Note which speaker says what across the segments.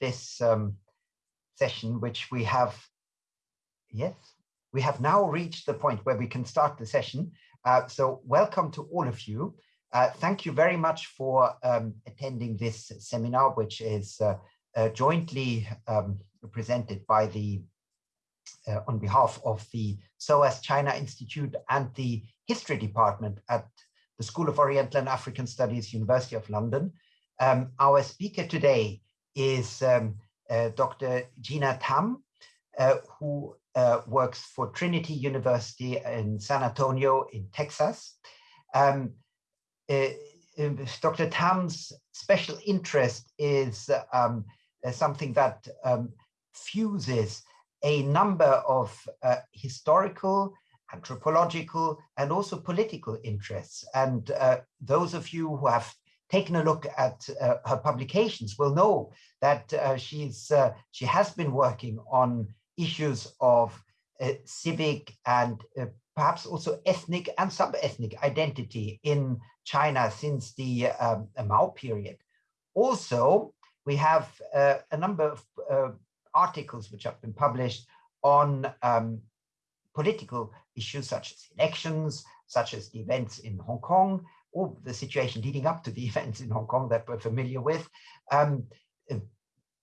Speaker 1: this um, session, which we have, yes, we have now reached the point where we can start the session. Uh, so welcome to all of you. Uh, thank you very much for um, attending this seminar, which is uh, uh jointly um, presented by the, uh, on behalf of the SOAS China Institute and the History Department at the School of Oriental and African Studies, University of London. Um, our speaker today is um, uh, Dr. Gina Tam, who works for Trinity University in San Antonio in Texas. Um, uh, um, Dr. Tam's special interest is um, uh, something that um, fuses a number of uh, historical, anthropological, and also political interests. And uh, those of you who have taken a look at uh, her publications will know that uh, she's she has been working on issues of civic and perhaps also ethnic and sub-ethnic identity in China since the um, Mao period. Also, we have uh, a number of uh, articles which have been published on um, political issues such as elections, such as the events in Hong Kong, or the situation leading up to the events in Hong Kong that we're familiar with, um,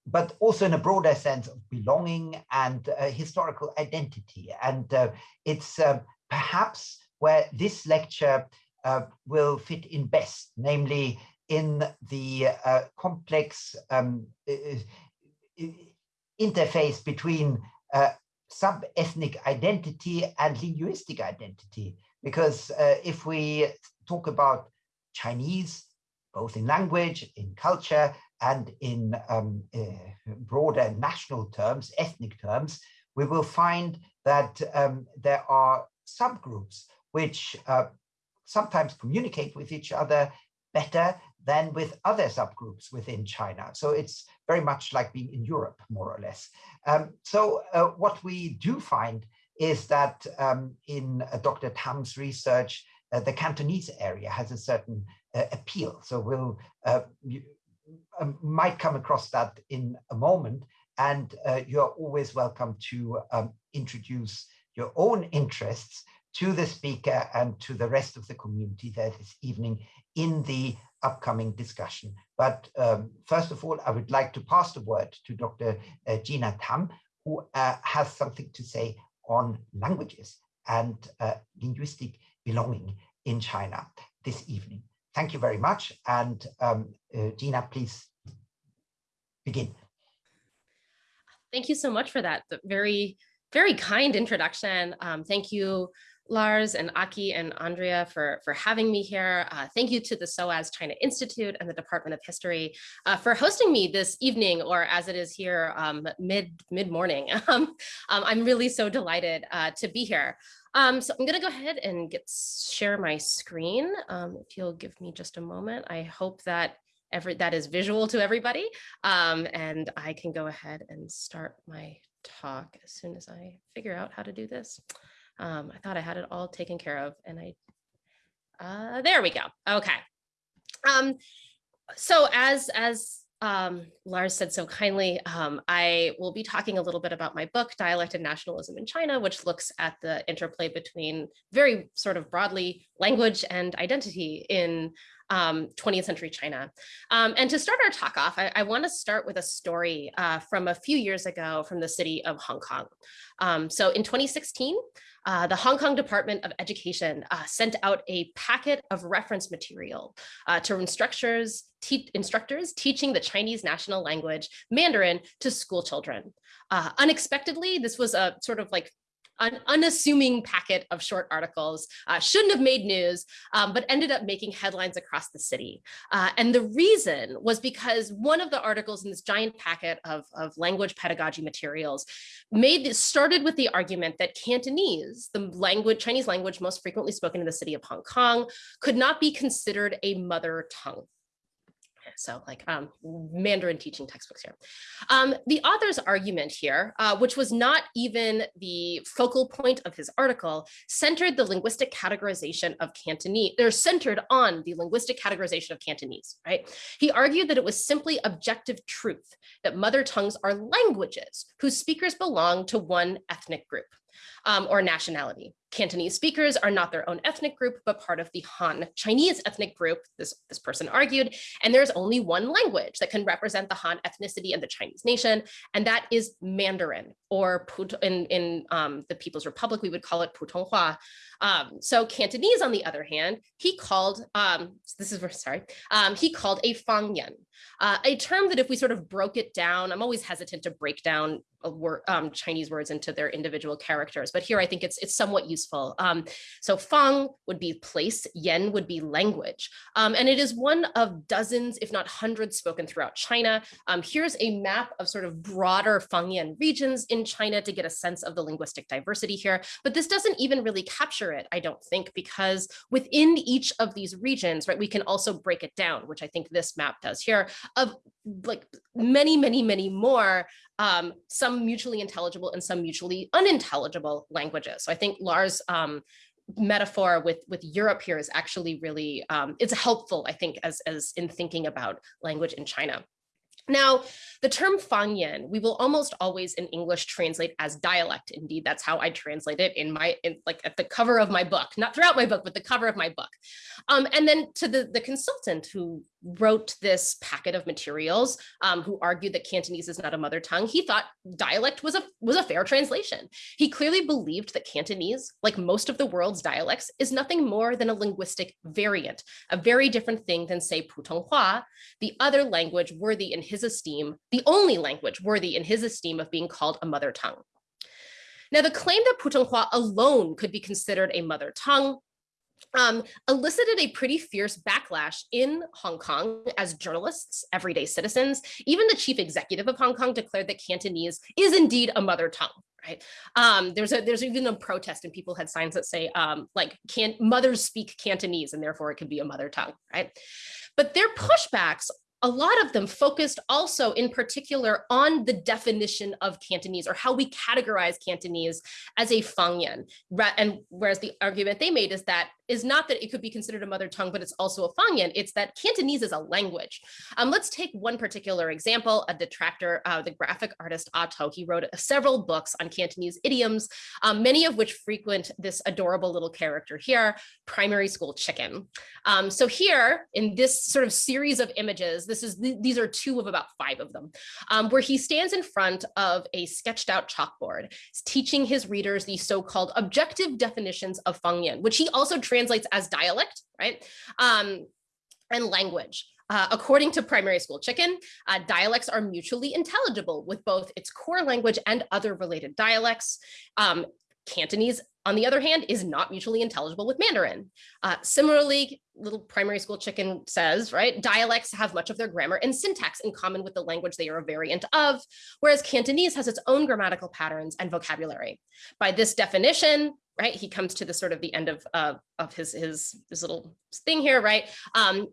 Speaker 1: but also in a broader sense of belonging and uh, historical identity. And uh, it's uh, perhaps where this lecture uh, will fit in best, namely in the uh, complex um, interface between uh, sub-ethnic identity and linguistic identity. Because if we talk about Chinese, both in language, in culture, and in um, uh, broader national terms, ethnic terms, we will find that um, there are subgroups which uh, sometimes communicate with each other better than with other subgroups within China. So it's very much like being in Europe, more or less. Um, so uh, what we do find is that um, in uh, Dr. Tam's research, the Cantonese area has a certain uh, appeal. So we'll uh, you, um, might come across that in a moment. And uh, you're always welcome to um, introduce your own interests to the speaker and to the rest of the community there this evening in the upcoming discussion. But um, first of all, I would like to pass the word to Dr. Uh, Gina Tam, who uh, has something to say on languages and uh, linguistic belonging in China this evening. Thank you very much. And um, uh, Gina, please begin.
Speaker 2: Thank you so much for that. Very, very kind introduction. Um, thank you Lars and Aki and Andrea for, for having me here. Uh, thank you to the SOAS China Institute and the Department of History uh, for hosting me this evening, or as it is here, um, mid, mid morning. Um, um, I'm really so delighted uh, to be here. Um, so I'm gonna go ahead and get share my screen. Um, if you'll give me just a moment, I hope that every that is visual to everybody. Um, and I can go ahead and start my talk as soon as I figure out how to do this. Um, I thought I had it all taken care of and I, uh, there we go. Okay. Um, so as, as um, Lars said so kindly, um, I will be talking a little bit about my book, Dialect and Nationalism in China, which looks at the interplay between very sort of broadly language and identity in um, 20th century China. Um, and to start our talk off, I, I want to start with a story uh, from a few years ago from the city of Hong Kong. Um, so in 2016, uh, the Hong Kong Department of Education uh, sent out a packet of reference material uh, to instructors, te instructors teaching the Chinese national language, Mandarin, to school children. Uh, unexpectedly, this was a sort of like an unassuming packet of short articles, uh, shouldn't have made news, um, but ended up making headlines across the city. Uh, and the reason was because one of the articles in this giant packet of, of language pedagogy materials made this, started with the argument that Cantonese, the language, Chinese language most frequently spoken in the city of Hong Kong, could not be considered a mother tongue. So like um, Mandarin teaching textbooks here. Um, the author's argument here, uh, which was not even the focal point of his article, centered the linguistic categorization of Cantonese. They're centered on the linguistic categorization of Cantonese, right? He argued that it was simply objective truth that mother tongues are languages whose speakers belong to one ethnic group um, or nationality. Cantonese speakers are not their own ethnic group, but part of the Han Chinese ethnic group, this, this person argued, and there's only one language that can represent the Han ethnicity and the Chinese nation, and that is Mandarin, or in, in um, the People's Republic, we would call it Putonghua. Um, so Cantonese, on the other hand, he called, um, this is, sorry, um, he called a Fangyan, uh, a term that if we sort of broke it down, I'm always hesitant to break down word, um, Chinese words into their individual characters, but here I think it's it's somewhat useful. Um, so Fang would be place, Yan would be language, and it is one of dozens, if not hundreds, spoken throughout China. Here's a map of sort of broader Fangyan regions in China to get a sense of the linguistic diversity here, but this doesn't even really capture it, I don't think, because within each of these regions, right, we can also break it down, which I think this map does here, of like many, many, many more, um, some mutually intelligible and some mutually unintelligible languages. So I think Lars um, metaphor with with Europe here is actually really um, it's helpful I think as as in thinking about language in China. Now, the term Fangyan, we will almost always in English translate as dialect. Indeed, that's how I translate it in my, in, like at the cover of my book, not throughout my book, but the cover of my book. Um, and then to the, the consultant who wrote this packet of materials, um, who argued that Cantonese is not a mother tongue, he thought dialect was a, was a fair translation. He clearly believed that Cantonese, like most of the world's dialects, is nothing more than a linguistic variant, a very different thing than say Putonghua, the other language worthy in his esteem, the only language worthy in his esteem of being called a mother tongue. Now, the claim that Putonghua alone could be considered a mother tongue um, elicited a pretty fierce backlash in Hong Kong as journalists, everyday citizens. Even the chief executive of Hong Kong declared that Cantonese is indeed a mother tongue. Right. Um, there's a there's even a protest and people had signs that say um, like can mothers speak Cantonese and therefore it could be a mother tongue. Right. But their pushbacks a lot of them focused also in particular on the definition of Cantonese or how we categorize Cantonese as a Fangyan. And whereas the argument they made is that is not that it could be considered a mother tongue, but it's also a Fangyan. It's that Cantonese is a language. Um, let's take one particular example, a detractor, uh, the graphic artist Otto. He wrote several books on Cantonese idioms, um, many of which frequent this adorable little character here, primary school chicken. Um, so here in this sort of series of images, this is these are two of about five of them, um, where he stands in front of a sketched out chalkboard, teaching his readers the so-called objective definitions of Fangyan, which he also translates as dialect, right? Um, and language. Uh, according to primary school chicken, uh, dialects are mutually intelligible with both its core language and other related dialects. Um, Cantonese, on the other hand, is not mutually intelligible with Mandarin. Uh, similarly, little primary school chicken says, right, dialects have much of their grammar and syntax in common with the language they are a variant of, whereas Cantonese has its own grammatical patterns and vocabulary. By this definition, right, he comes to the sort of the end of, uh, of his, his, his little thing here, right, um,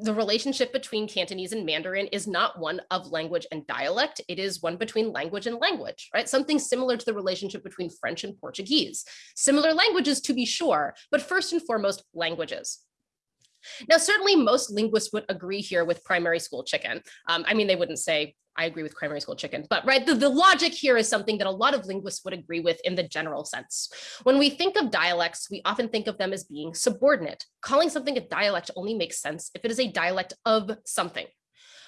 Speaker 2: the relationship between Cantonese and Mandarin is not one of language and dialect. It is one between language and language, right? Something similar to the relationship between French and Portuguese. Similar languages to be sure, but first and foremost, languages. Now, certainly most linguists would agree here with primary school chicken. Um, I mean, they wouldn't say I agree with primary school chicken, but right, the, the logic here is something that a lot of linguists would agree with in the general sense. When we think of dialects, we often think of them as being subordinate. Calling something a dialect only makes sense if it is a dialect of something.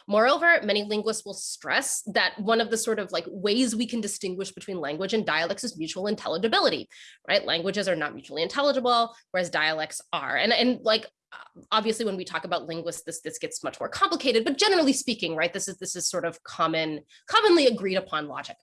Speaker 2: Moreover, many linguists will stress that one of the sort of like ways we can distinguish between language and dialects is mutual intelligibility, right? Languages are not mutually intelligible, whereas dialects are. And, and like obviously when we talk about linguists this this gets much more complicated but generally speaking right this is this is sort of common commonly agreed upon logic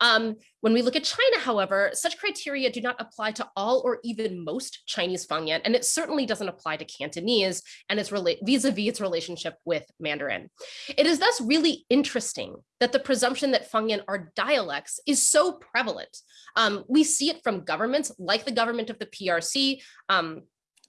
Speaker 2: um, when we look at China, however, such criteria do not apply to all or even most Chinese Fangyan, and it certainly doesn't apply to Cantonese and its vis-a-vis -vis its relationship with Mandarin. It is thus really interesting that the presumption that Fangyan are dialects is so prevalent. Um, we see it from governments like the government of the PRC, um,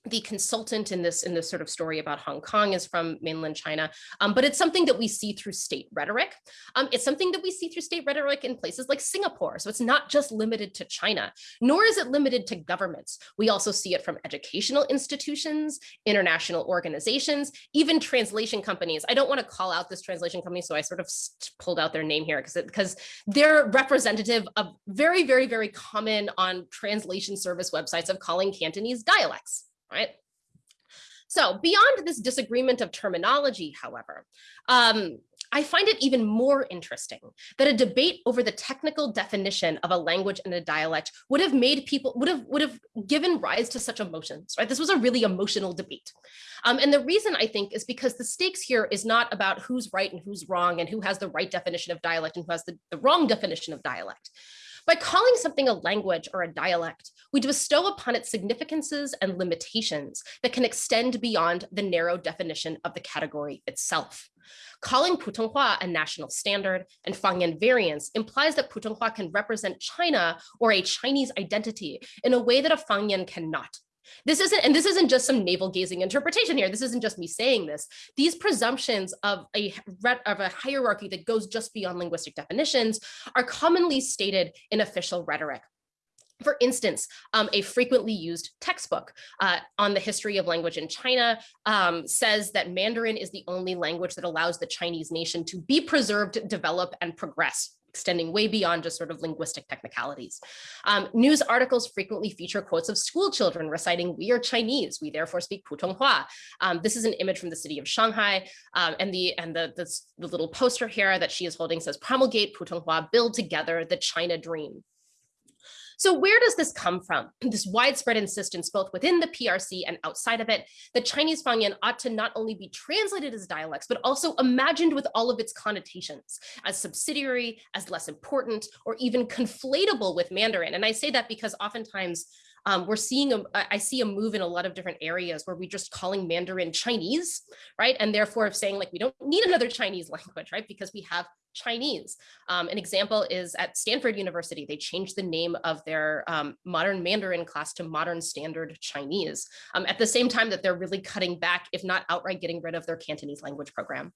Speaker 2: the consultant in this in this sort of story about Hong Kong is from mainland China, um, but it's something that we see through state rhetoric. Um, it's something that we see through state rhetoric in places like Singapore. So it's not just limited to China, nor is it limited to governments. We also see it from educational institutions, international organizations, even translation companies. I don't want to call out this translation company, so I sort of pulled out their name here because because they're representative of very, very, very common on translation service websites of calling Cantonese dialects right? So beyond this disagreement of terminology, however, um, I find it even more interesting that a debate over the technical definition of a language and a dialect would have made people, would have, would have given rise to such emotions, right? This was a really emotional debate. Um, and the reason I think is because the stakes here is not about who's right and who's wrong and who has the right definition of dialect and who has the, the wrong definition of dialect. By calling something a language or a dialect, we bestow upon it significances and limitations that can extend beyond the narrow definition of the category itself. Calling Putonghua a national standard and Fangyan variants implies that Putonghua can represent China or a Chinese identity in a way that a Fangyan cannot. This isn't, and this isn't just some navel gazing interpretation here. This isn't just me saying this. These presumptions of a, of a hierarchy that goes just beyond linguistic definitions are commonly stated in official rhetoric. For instance, um, a frequently used textbook uh, on the history of language in China um, says that Mandarin is the only language that allows the Chinese nation to be preserved, develop, and progress extending way beyond just sort of linguistic technicalities. Um, news articles frequently feature quotes of school children reciting, we are Chinese, we therefore speak Putonghua. Um, this is an image from the city of Shanghai um, and the and the, the, the little poster here that she is holding says promulgate Putonghua, build together the China dream. So where does this come from? This widespread insistence both within the PRC and outside of it that Chinese Fangyan ought to not only be translated as dialects, but also imagined with all of its connotations as subsidiary, as less important, or even conflatable with Mandarin. And I say that because oftentimes um, we're seeing, a, I see a move in a lot of different areas where we're just calling Mandarin Chinese, right? And therefore of saying like, we don't need another Chinese language, right? Because we have Chinese. Um, an example is at Stanford University, they changed the name of their um, modern Mandarin class to modern standard Chinese um, at the same time that they're really cutting back, if not outright getting rid of their Cantonese language program.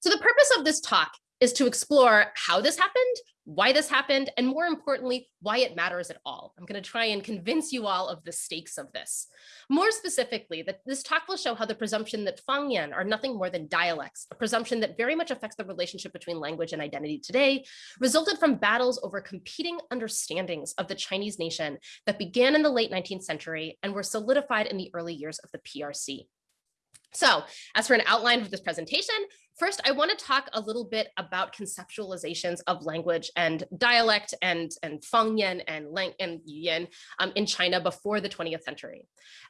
Speaker 2: So the purpose of this talk is to explore how this happened, why this happened, and more importantly, why it matters at all. I'm going to try and convince you all of the stakes of this. More specifically, that this talk will show how the presumption that Fangyan are nothing more than dialects, a presumption that very much affects the relationship between language and identity today, resulted from battles over competing understandings of the Chinese nation that began in the late 19th century and were solidified in the early years of the PRC. So as for an outline of this presentation, first I want to talk a little bit about conceptualizations of language and dialect and, and Fangyan and, Lang and Yuyan um, in China before the 20th century.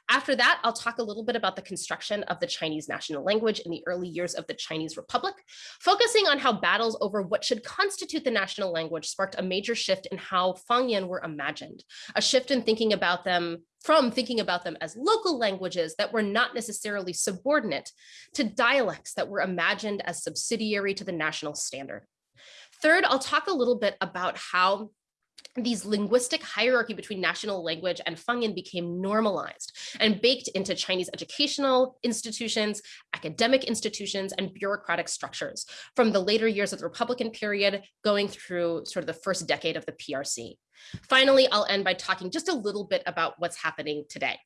Speaker 2: After that, I'll talk a little bit about the construction of the Chinese national language in the early years of the Chinese Republic, focusing on how battles over what should constitute the national language sparked a major shift in how Fangyan were imagined, a shift in thinking about them from thinking about them as local languages that were not necessarily subordinate to dialects that were imagined as subsidiary to the national standard. Third, I'll talk a little bit about how these linguistic hierarchy between national language and Fangyan became normalized and baked into Chinese educational institutions, academic institutions, and bureaucratic structures from the later years of the Republican period going through sort of the first decade of the PRC. Finally, I'll end by talking just a little bit about what's happening today.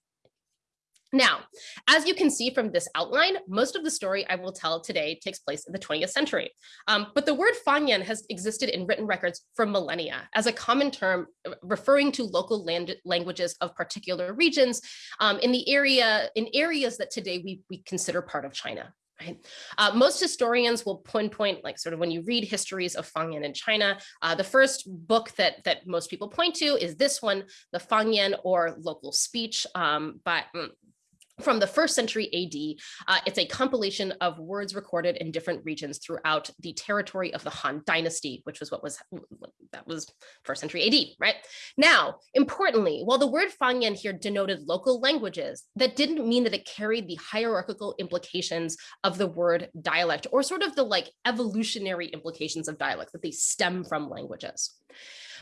Speaker 2: Now, as you can see from this outline, most of the story I will tell today takes place in the 20th century. Um, but the word Fangyan has existed in written records for millennia as a common term uh, referring to local land languages of particular regions um, in the area, in areas that today we, we consider part of China. Right. Uh, most historians will pinpoint, like sort of when you read histories of Fangyan in China, uh, the first book that that most people point to is this one, the Fangyan or local speech um, by mm, from the first century AD. Uh, it's a compilation of words recorded in different regions throughout the territory of the Han dynasty, which was what was that was first century AD, right? Now, importantly, while the word Fangyan here denoted local languages, that didn't mean that it carried the hierarchical implications of the word dialect or sort of the like evolutionary implications of dialect that they stem from languages.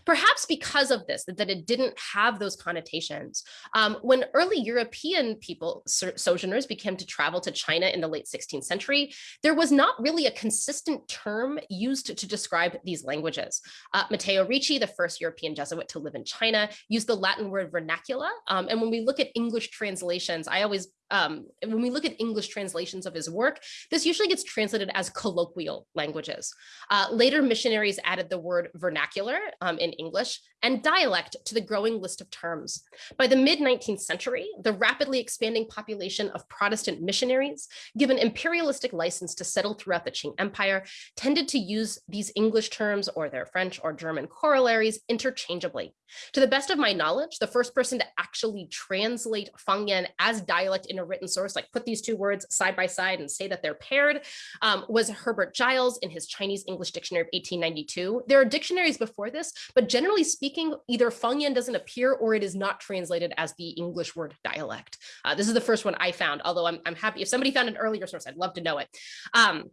Speaker 2: Perhaps because of this, that, that it didn't have those connotations. Um, when early European people, sojourners, began to travel to China in the late 16th century, there was not really a consistent term used to describe these languages. Uh, Matteo Ricci, the first European Jesuit to live in China, used the Latin word vernacula. Um, and when we look at English translations, I always um, when we look at English translations of his work, this usually gets translated as colloquial languages. Uh, later missionaries added the word vernacular um, in English and dialect to the growing list of terms. By the mid 19th century, the rapidly expanding population of Protestant missionaries, given imperialistic license to settle throughout the Qing Empire, tended to use these English terms or their French or German corollaries interchangeably. To the best of my knowledge, the first person to actually translate Fangyan as dialect in a written source, like put these two words side by side and say that they're paired, um, was Herbert Giles in his Chinese English Dictionary of 1892. There are dictionaries before this, but generally speaking, either Fangyan doesn't appear or it is not translated as the English word dialect. Uh, this is the first one I found, although I'm, I'm happy if somebody found an earlier source, I'd love to know it. Um,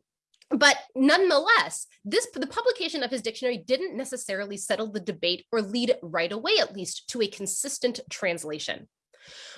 Speaker 2: but nonetheless, this the publication of his dictionary didn't necessarily settle the debate or lead right away, at least, to a consistent translation.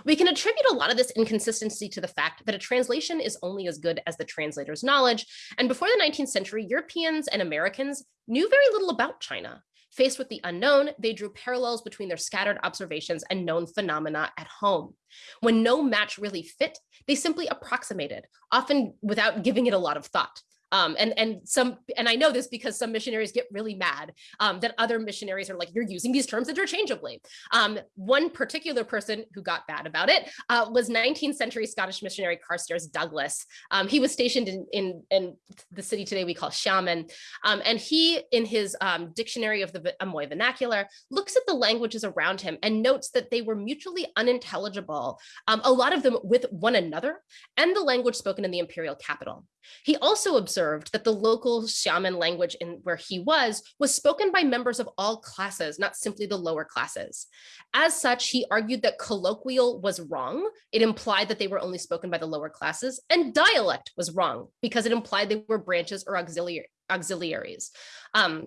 Speaker 2: We can attribute a lot of this inconsistency to the fact that a translation is only as good as the translator's knowledge. And before the 19th century, Europeans and Americans knew very little about China. Faced with the unknown, they drew parallels between their scattered observations and known phenomena at home. When no match really fit, they simply approximated, often without giving it a lot of thought. Um, and and some and I know this because some missionaries get really mad um, that other missionaries are like you're using these terms interchangeably. Um, one particular person who got bad about it uh, was 19th century Scottish missionary Carstairs Douglas. Um, he was stationed in, in, in the city today we call Xiamen, um, and he in his um, dictionary of the Amoy vernacular looks at the languages around him and notes that they were mutually unintelligible, a lot of them with one another, and the language spoken in the imperial capital. He also observed that the local Xiamen language in where he was was spoken by members of all classes, not simply the lower classes. As such, he argued that colloquial was wrong. It implied that they were only spoken by the lower classes and dialect was wrong because it implied they were branches or auxiliary, auxiliaries. Um,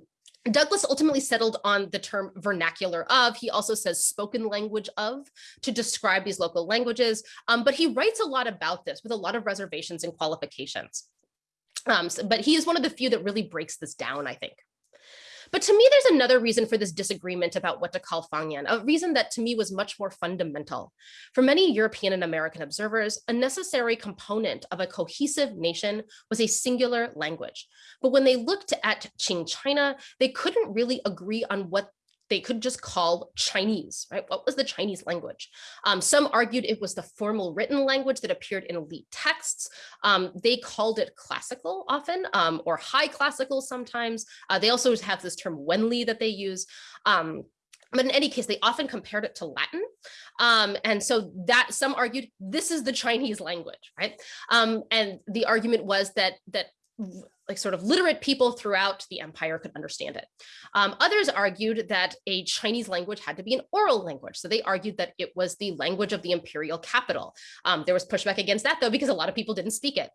Speaker 2: Douglas ultimately settled on the term vernacular of, he also says spoken language of to describe these local languages, um, but he writes a lot about this with a lot of reservations and qualifications. Um, so, but he is one of the few that really breaks this down, I think. But to me, there's another reason for this disagreement about what to call Fangyan, a reason that to me was much more fundamental. For many European and American observers, a necessary component of a cohesive nation was a singular language. But when they looked at Qing China, they couldn't really agree on what they could just call Chinese, right? What was the Chinese language? Um, some argued it was the formal written language that appeared in elite texts. Um, they called it classical often, um, or high classical sometimes. Uh, they also have this term Wenli that they use. Um, but in any case, they often compared it to Latin. Um, and so that some argued this is the Chinese language, right? Um, and the argument was that that like sort of literate people throughout the empire could understand it. Um, others argued that a Chinese language had to be an oral language. So they argued that it was the language of the imperial capital. Um, there was pushback against that though, because a lot of people didn't speak it.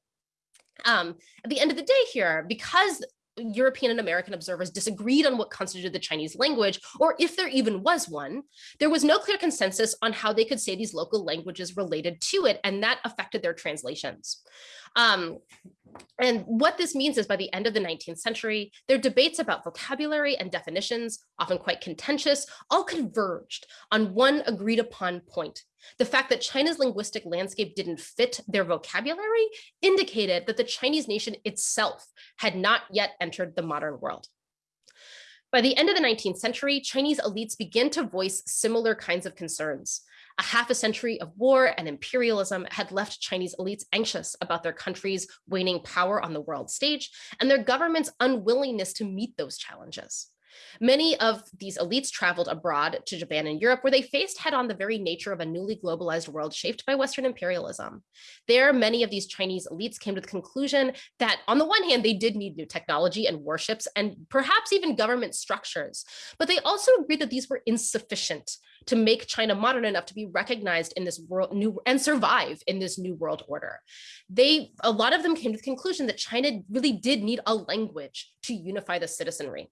Speaker 2: Um, at the end of the day here, because European and American observers disagreed on what constituted the Chinese language, or if there even was one, there was no clear consensus on how they could say these local languages related to it, and that affected their translations. Um, and what this means is by the end of the 19th century, their debates about vocabulary and definitions, often quite contentious, all converged on one agreed upon point. The fact that China's linguistic landscape didn't fit their vocabulary indicated that the Chinese nation itself had not yet entered the modern world. By the end of the 19th century, Chinese elites began to voice similar kinds of concerns. A half a century of war and imperialism had left Chinese elites anxious about their country's waning power on the world stage and their government's unwillingness to meet those challenges. Many of these elites traveled abroad to Japan and Europe where they faced head on the very nature of a newly globalized world shaped by Western imperialism. There, many of these Chinese elites came to the conclusion that on the one hand, they did need new technology and warships and perhaps even government structures, but they also agreed that these were insufficient to make China modern enough to be recognized in this world new and survive in this new world order. They, a lot of them came to the conclusion that China really did need a language to unify the citizenry.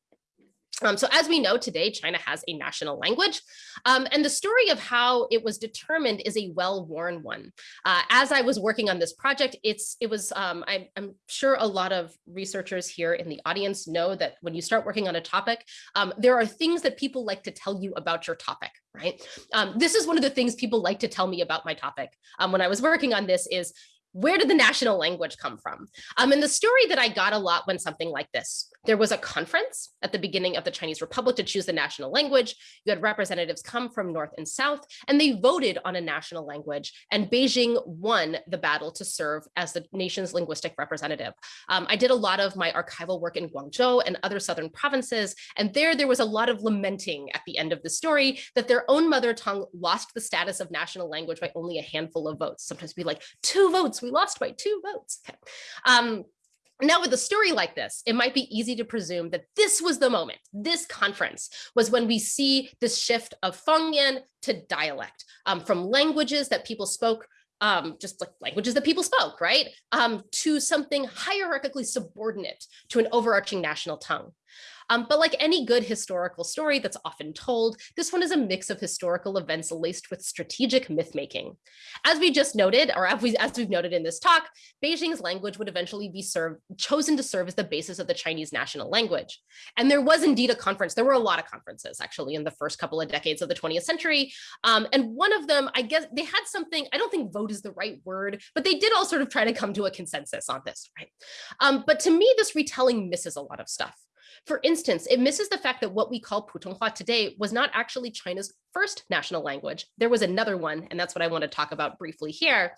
Speaker 2: Um, so as we know today, China has a national language, um, and the story of how it was determined is a well-worn one. Uh, as I was working on this project, it's it was um, I, am sure a lot of researchers here in the audience know that when you start working on a topic, um, there are things that people like to tell you about your topic, right? Um, this is one of the things people like to tell me about my topic. Um, when I was working on this is where did the national language come from? Um, and the story that I got a lot when something like this, there was a conference at the beginning of the Chinese Republic to choose the national language. You had representatives come from North and South, and they voted on a national language. And Beijing won the battle to serve as the nation's linguistic representative. Um, I did a lot of my archival work in Guangzhou and other southern provinces. And there, there was a lot of lamenting at the end of the story that their own mother tongue lost the status of national language by only a handful of votes. Sometimes be like two votes, we lost by two votes. Okay. Um, now with a story like this, it might be easy to presume that this was the moment, this conference was when we see this shift of Fangyan to dialect um, from languages that people spoke um, just like languages that people spoke, right? Um, to something hierarchically subordinate to an overarching national tongue. Um, but like any good historical story that's often told, this one is a mix of historical events laced with strategic myth making. As we just noted, or as, we, as we've noted in this talk, Beijing's language would eventually be served, chosen to serve as the basis of the Chinese national language. And there was indeed a conference. There were a lot of conferences actually in the first couple of decades of the 20th century. Um, and one of them, I guess they had something, I don't think vote is the right word, but they did all sort of try to come to a consensus on this, right? Um, but to me, this retelling misses a lot of stuff. For instance, it misses the fact that what we call Putonghua today was not actually China's first national language. There was another one, and that's what I want to talk about briefly here.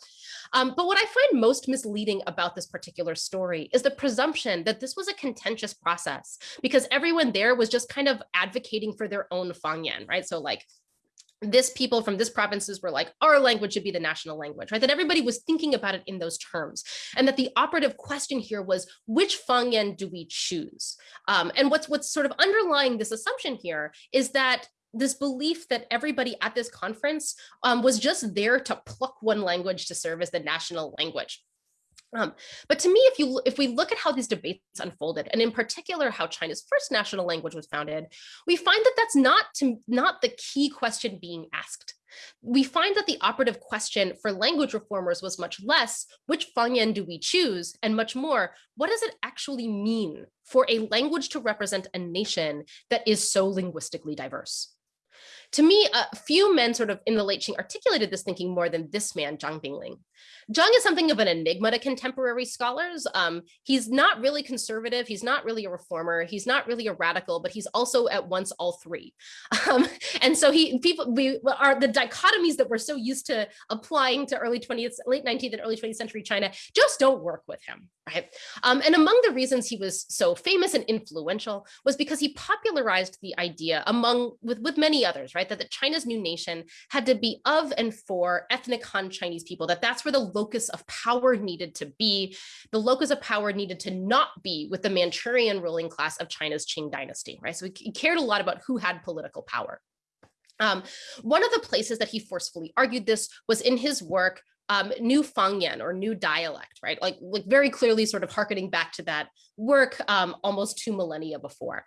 Speaker 2: Um, but what I find most misleading about this particular story is the presumption that this was a contentious process because everyone there was just kind of advocating for their own Fangyan, right? So like this people from this provinces were like, our language should be the national language, right? That everybody was thinking about it in those terms. And that the operative question here was, which Fangyan do we choose? Um, and what's, what's sort of underlying this assumption here is that this belief that everybody at this conference um, was just there to pluck one language to serve as the national language. Um, but to me, if you if we look at how these debates unfolded, and in particular how China's first national language was founded, we find that that's not to, not the key question being asked. We find that the operative question for language reformers was much less, which Fangyan do we choose, and much more, what does it actually mean for a language to represent a nation that is so linguistically diverse? To me, a few men sort of in the late Qing articulated this thinking more than this man, Zhang Binglin. Zhang is something of an enigma to contemporary scholars. Um, he's not really conservative. He's not really a reformer. He's not really a radical, but he's also at once all three. Um, and so he people we are the dichotomies that we're so used to applying to early 20th, late 19th and early 20th century China just don't work with him, right? Um, and among the reasons he was so famous and influential was because he popularized the idea among with with many others, right? That the China's new nation had to be of and for ethnic Han Chinese people. That that's where the locus of power needed to be. The locus of power needed to not be with the Manchurian ruling class of China's Qing dynasty, right? So he cared a lot about who had political power. Um, one of the places that he forcefully argued this was in his work um, New Fangyan or New Dialect, right? Like, like very clearly sort of harkening back to that work um, almost two millennia before.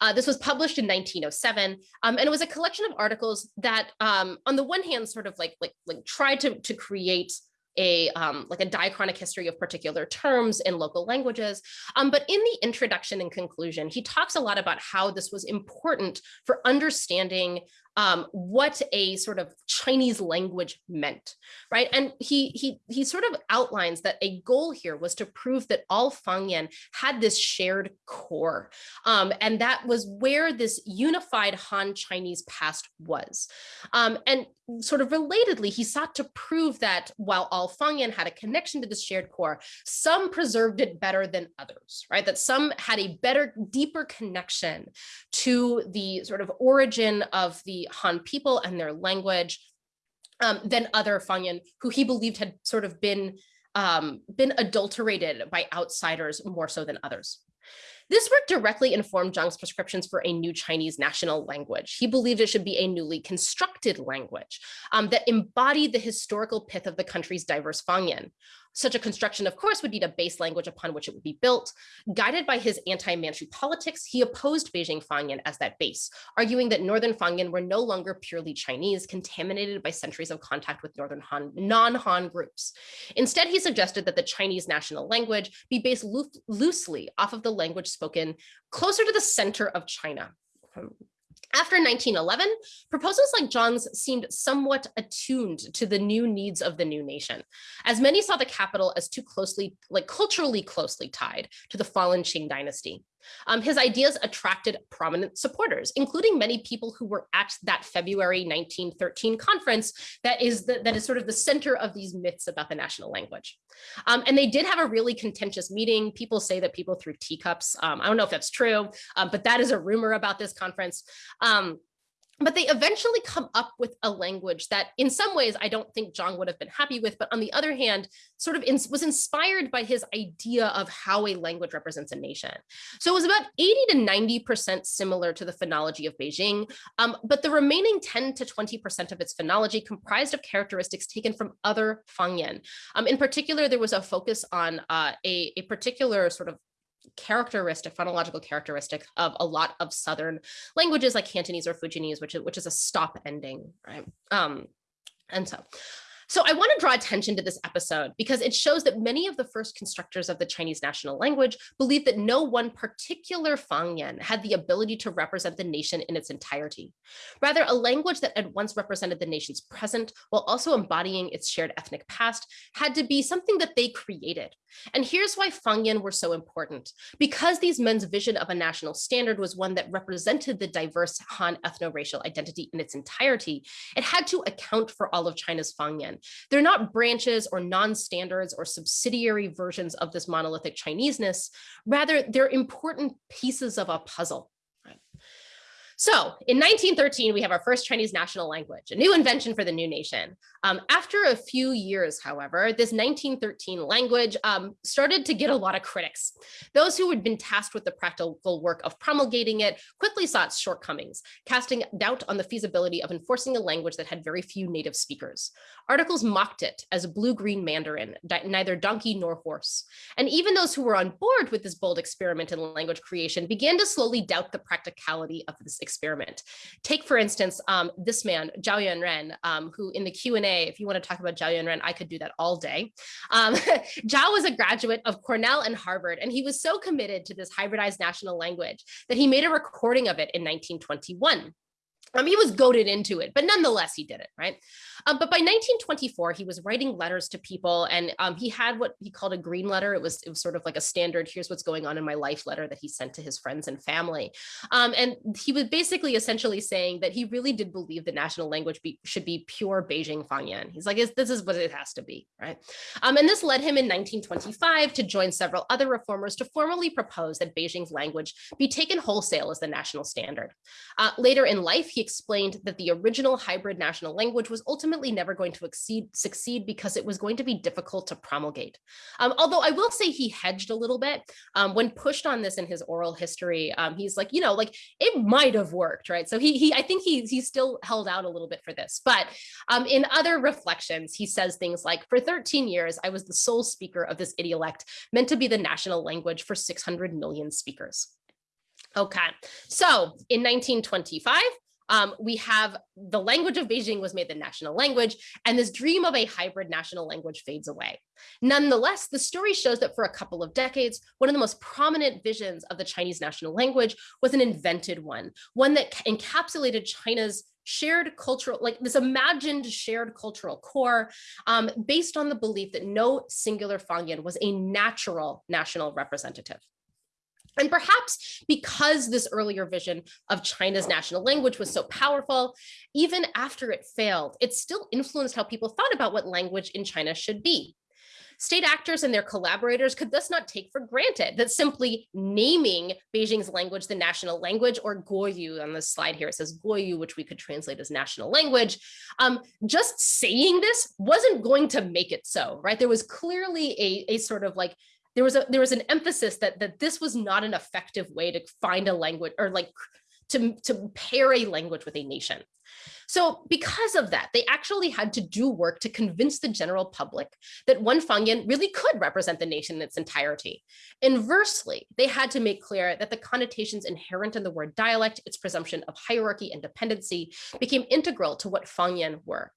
Speaker 2: Uh, this was published in 1907, um, and it was a collection of articles that, um, on the one hand, sort of like like like tried to to create a um, like a diachronic history of particular terms in local languages. Um, but in the introduction and conclusion, he talks a lot about how this was important for understanding um, what a sort of Chinese language meant, right? And he he he sort of outlines that a goal here was to prove that all Fangyan had this shared core, um, and that was where this unified Han Chinese past was. Um, and sort of relatedly, he sought to prove that while all Fangyan had a connection to this shared core, some preserved it better than others, right? That some had a better, deeper connection to the sort of origin of the Han people and their language um, than other Fangyan who he believed had sort of been um, been adulterated by outsiders more so than others. This work directly informed Zhang's prescriptions for a new Chinese national language. He believed it should be a newly constructed language um, that embodied the historical pith of the country's diverse Fangyan. Such a construction, of course, would need a base language upon which it would be built. Guided by his anti-Manchu politics, he opposed Beijing Fangyan as that base, arguing that Northern Fangyan were no longer purely Chinese, contaminated by centuries of contact with Northern Han, non-Han groups. Instead, he suggested that the Chinese national language be based loo loosely off of the language spoken closer to the center of China, after 1911, proposals like Zhang's seemed somewhat attuned to the new needs of the new nation, as many saw the capital as too closely, like culturally closely tied to the fallen Qing dynasty. Um, his ideas attracted prominent supporters, including many people who were at that February 1913 conference that is, the, that is sort of the center of these myths about the national language. Um, and they did have a really contentious meeting. People say that people threw teacups. Um, I don't know if that's true, um, but that is a rumor about this conference. But they eventually come up with a language that in some ways I don't think Zhang would have been happy with, but on the other hand, sort of in, was inspired by his idea of how a language represents a nation. So it was about 80 to 90% similar to the phonology of Beijing, um, but the remaining 10 to 20% of its phonology comprised of characteristics taken from other Fangyan. Um, in particular, there was a focus on uh, a, a particular sort of characteristic, phonological characteristic of a lot of Southern languages like Cantonese or Fujianese, which is, which is a stop ending, right? Um, and so so I want to draw attention to this episode because it shows that many of the first constructors of the Chinese national language believed that no one particular Fangyan had the ability to represent the nation in its entirety. Rather, a language that at once represented the nation's present while also embodying its shared ethnic past had to be something that they created. And here's why Fangyan were so important. Because these men's vision of a national standard was one that represented the diverse Han ethno-racial identity in its entirety, it had to account for all of China's Fangyan they're not branches or non-standards or subsidiary versions of this monolithic Chineseness. Rather, they're important pieces of a puzzle. So in 1913, we have our first Chinese national language, a new invention for the new nation. Um, after a few years, however, this 1913 language um, started to get a lot of critics. Those who had been tasked with the practical work of promulgating it quickly saw its shortcomings, casting doubt on the feasibility of enforcing a language that had very few native speakers. Articles mocked it as blue-green Mandarin, neither donkey nor horse. And even those who were on board with this bold experiment in language creation began to slowly doubt the practicality of this experiment. Take, for instance, um, this man, Zhao Yuanren, um, who in the Q&A, if you want to talk about Zhao Yuanren, I could do that all day. Um, Zhao was a graduate of Cornell and Harvard, and he was so committed to this hybridized national language that he made a recording of it in 1921. Um, he was goaded into it, but nonetheless, he did it, right? Um, but by 1924, he was writing letters to people and um, he had what he called a green letter. It was, it was sort of like a standard, here's what's going on in my life letter that he sent to his friends and family. Um, and he was basically essentially saying that he really did believe the national language be, should be pure Beijing Fangyan. He's like, this is what it has to be, right? Um, and this led him in 1925 to join several other reformers to formally propose that Beijing's language be taken wholesale as the national standard. Uh, later in life, he explained that the original hybrid national language was ultimately never going to exceed, succeed because it was going to be difficult to promulgate. Um, although I will say he hedged a little bit um, when pushed on this in his oral history. Um, he's like, you know, like it might have worked, right? So he, he I think he, he still held out a little bit for this. But um, in other reflections, he says things like, for 13 years, I was the sole speaker of this idiolect meant to be the national language for 600 million speakers. Okay, so in 1925, um, we have the language of Beijing was made the national language, and this dream of a hybrid national language fades away. Nonetheless, the story shows that for a couple of decades, one of the most prominent visions of the Chinese national language was an invented one, one that encapsulated China's shared cultural, like this imagined shared cultural core um, based on the belief that no singular Fangyan was a natural national representative. And perhaps because this earlier vision of China's national language was so powerful, even after it failed, it still influenced how people thought about what language in China should be. State actors and their collaborators could thus not take for granted that simply naming Beijing's language the national language, or Guoyu on the slide here, it says Guoyu, which we could translate as national language, um, just saying this wasn't going to make it so, right? There was clearly a, a sort of like there was a there was an emphasis that that this was not an effective way to find a language or like to to pair a language with a nation So because of that, they actually had to do work to convince the general public that one Fangyan really could represent the nation in its entirety. Inversely, they had to make clear that the connotations inherent in the word dialect, its presumption of hierarchy and dependency, became integral to what Fangyan were.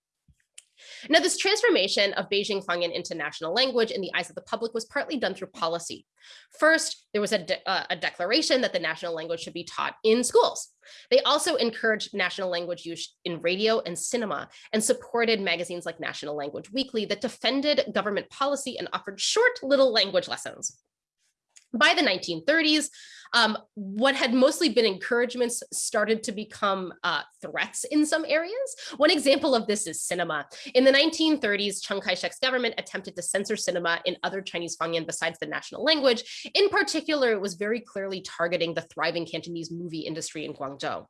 Speaker 2: Now, this transformation of Beijing Fangyan into national language in the eyes of the public was partly done through policy. First, there was a, de uh, a declaration that the national language should be taught in schools. They also encouraged national language use in radio and cinema and supported magazines like National Language Weekly that defended government policy and offered short little language lessons. By the 1930s, um, what had mostly been encouragements started to become uh, threats in some areas. One example of this is cinema. In the 1930s, Chiang Kai-shek's government attempted to censor cinema in other Chinese Fangyan besides the national language. In particular, it was very clearly targeting the thriving Cantonese movie industry in Guangzhou.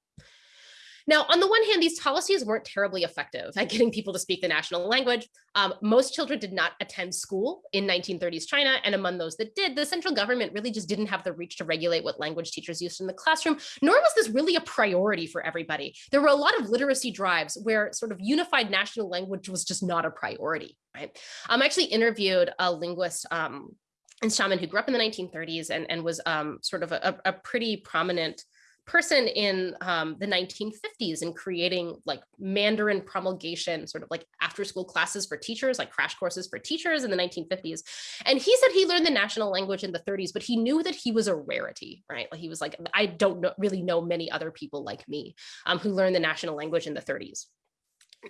Speaker 2: Now, on the one hand, these policies weren't terribly effective at getting people to speak the national language. Um, most children did not attend school in 1930s China, and among those that did, the central government really just didn't have the reach to regulate what language teachers used in the classroom, nor was this really a priority for everybody. There were a lot of literacy drives where sort of unified national language was just not a priority, right? Um, I actually interviewed a linguist um, in Xiamen who grew up in the 1930s and, and was um, sort of a, a pretty prominent person in um, the 1950s in creating like Mandarin promulgation, sort of like after school classes for teachers, like crash courses for teachers in the 1950s. And he said he learned the national language in the 30s, but he knew that he was a rarity, right? Like he was like, I don't know, really know many other people like me um, who learned the national language in the 30s.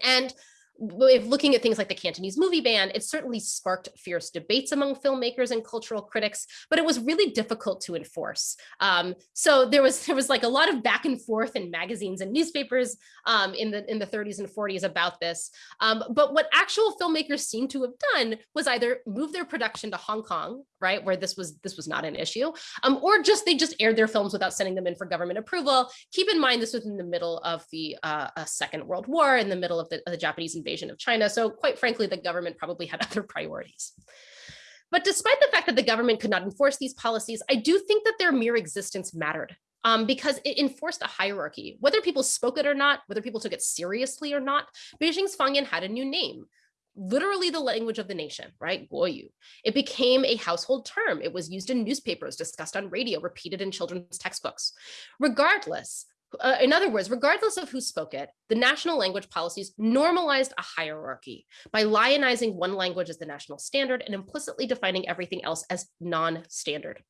Speaker 2: And if looking at things like the Cantonese movie ban, it certainly sparked fierce debates among filmmakers and cultural critics, but it was really difficult to enforce. Um, so there was there was like a lot of back and forth in magazines and newspapers um, in the in the 30s and 40s about this. Um, but what actual filmmakers seem to have done was either move their production to Hong Kong, right, where this was this was not an issue, um, or just they just aired their films without sending them in for government approval. Keep in mind this was in the middle of the uh, Second World War, in the middle of the, of the Japanese invasion invasion of China. So quite frankly, the government probably had other priorities. But despite the fact that the government could not enforce these policies, I do think that their mere existence mattered um, because it enforced a hierarchy. Whether people spoke it or not, whether people took it seriously or not, Beijing's Fangyan had a new name, literally the language of the nation, right? Guoyu. It became a household term. It was used in newspapers, discussed on radio, repeated in children's textbooks. Regardless, uh, in other words, regardless of who spoke it, the national language policies normalized a hierarchy by lionizing one language as the national standard and implicitly defining everything else as non-standard.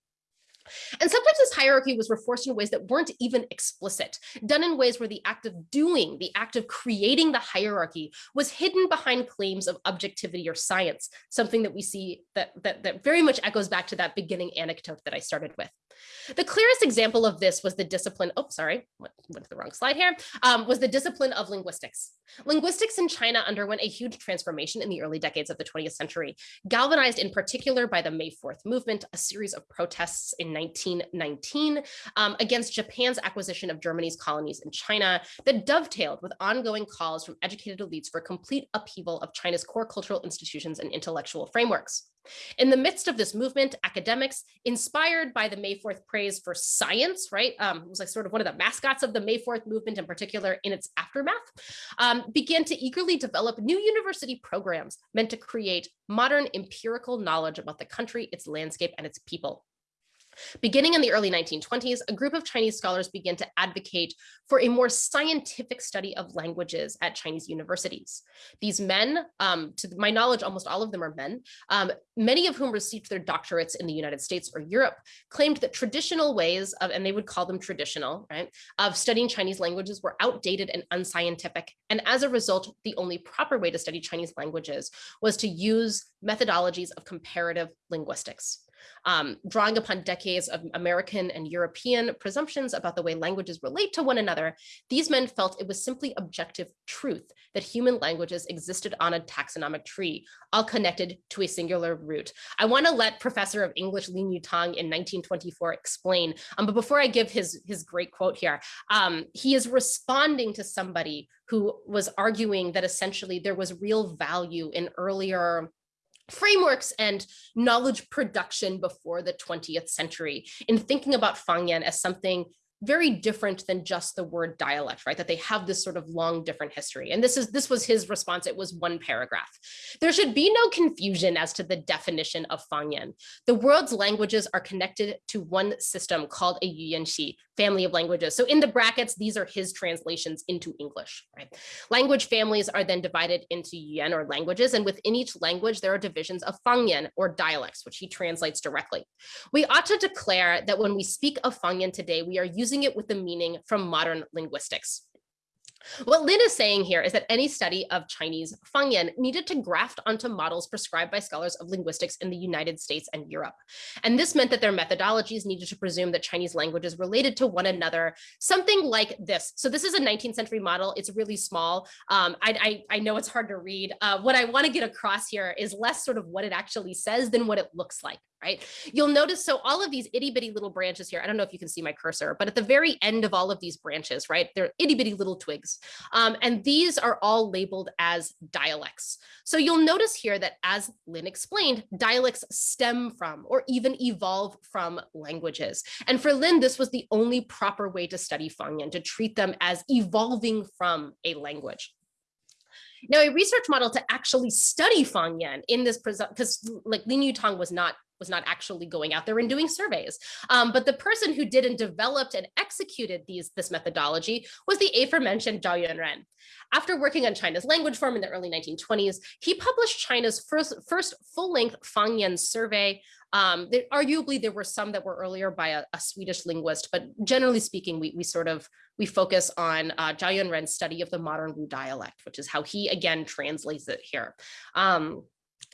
Speaker 2: And sometimes this hierarchy was reinforced in ways that weren't even explicit, done in ways where the act of doing, the act of creating the hierarchy was hidden behind claims of objectivity or science, something that we see that, that, that very much echoes back to that beginning anecdote that I started with. The clearest example of this was the discipline, oh, sorry, went, went to the wrong slide here, um, was the discipline of linguistics. Linguistics in China underwent a huge transformation in the early decades of the 20th century, galvanized in particular by the May 4th movement, a series of protests in 1919 um, against Japan's acquisition of Germany's colonies in China that dovetailed with ongoing calls from educated elites for complete upheaval of China's core cultural institutions and intellectual frameworks. In the midst of this movement, academics, inspired by the May 4th praise for science, right, um, it was like sort of one of the mascots of the May 4th movement in particular in its aftermath, um, began to eagerly develop new university programs meant to create modern empirical knowledge about the country, its landscape, and its people. Beginning in the early 1920s, a group of Chinese scholars began to advocate for a more scientific study of languages at Chinese universities. These men, um, to my knowledge, almost all of them are men, um, many of whom received their doctorates in the United States or Europe, claimed that traditional ways of, and they would call them traditional, right, of studying Chinese languages were outdated and unscientific. And as a result, the only proper way to study Chinese languages was to use methodologies of comparative linguistics um, drawing upon decades of American and European presumptions about the way languages relate to one another, these men felt it was simply objective truth that human languages existed on a taxonomic tree, all connected to a singular root. I want to let Professor of English Lin Yutang in 1924 explain, um, but before I give his, his great quote here, um, he is responding to somebody who was arguing that essentially there was real value in earlier frameworks and knowledge production before the 20th century in thinking about Fangyan as something very different than just the word dialect, right? That they have this sort of long different history. And this is this was his response. It was one paragraph. There should be no confusion as to the definition of Fangyan. The world's languages are connected to one system called a Yuyanxi, family of languages. So in the brackets, these are his translations into English, right? Language families are then divided into Yuan or languages, and within each language, there are divisions of Fangyan or dialects, which he translates directly. We ought to declare that when we speak of Fangyan today, we are using it with the meaning from modern linguistics. What Lin is saying here is that any study of Chinese Fangyan needed to graft onto models prescribed by scholars of linguistics in the United States and Europe. And this meant that their methodologies needed to presume that Chinese languages related to one another, something like this. So this is a 19th century model. It's really small. Um, I, I, I, know it's hard to read. Uh, what I want to get across here is less sort of what it actually says than what it looks like right? You'll notice, so all of these itty bitty little branches here, I don't know if you can see my cursor, but at the very end of all of these branches, right, they're itty bitty little twigs. Um, and these are all labeled as dialects. So you'll notice here that as Lin explained, dialects stem from or even evolve from languages. And for Lin, this was the only proper way to study Fangyan, to treat them as evolving from a language. Now, a research model to actually study Fangyan in this, because like Lin Yutang was not was not actually going out there and doing surveys. Um, but the person who did and developed and executed these this methodology was the aforementioned Zhao Yuanren. After working on China's language form in the early 1920s, he published China's first, first full-length Fangyan survey. Um, arguably, there were some that were earlier by a, a Swedish linguist, but generally speaking, we, we sort of, we focus on uh, Zhao Yuanren's study of the modern Wu dialect, which is how he, again, translates it here. Um,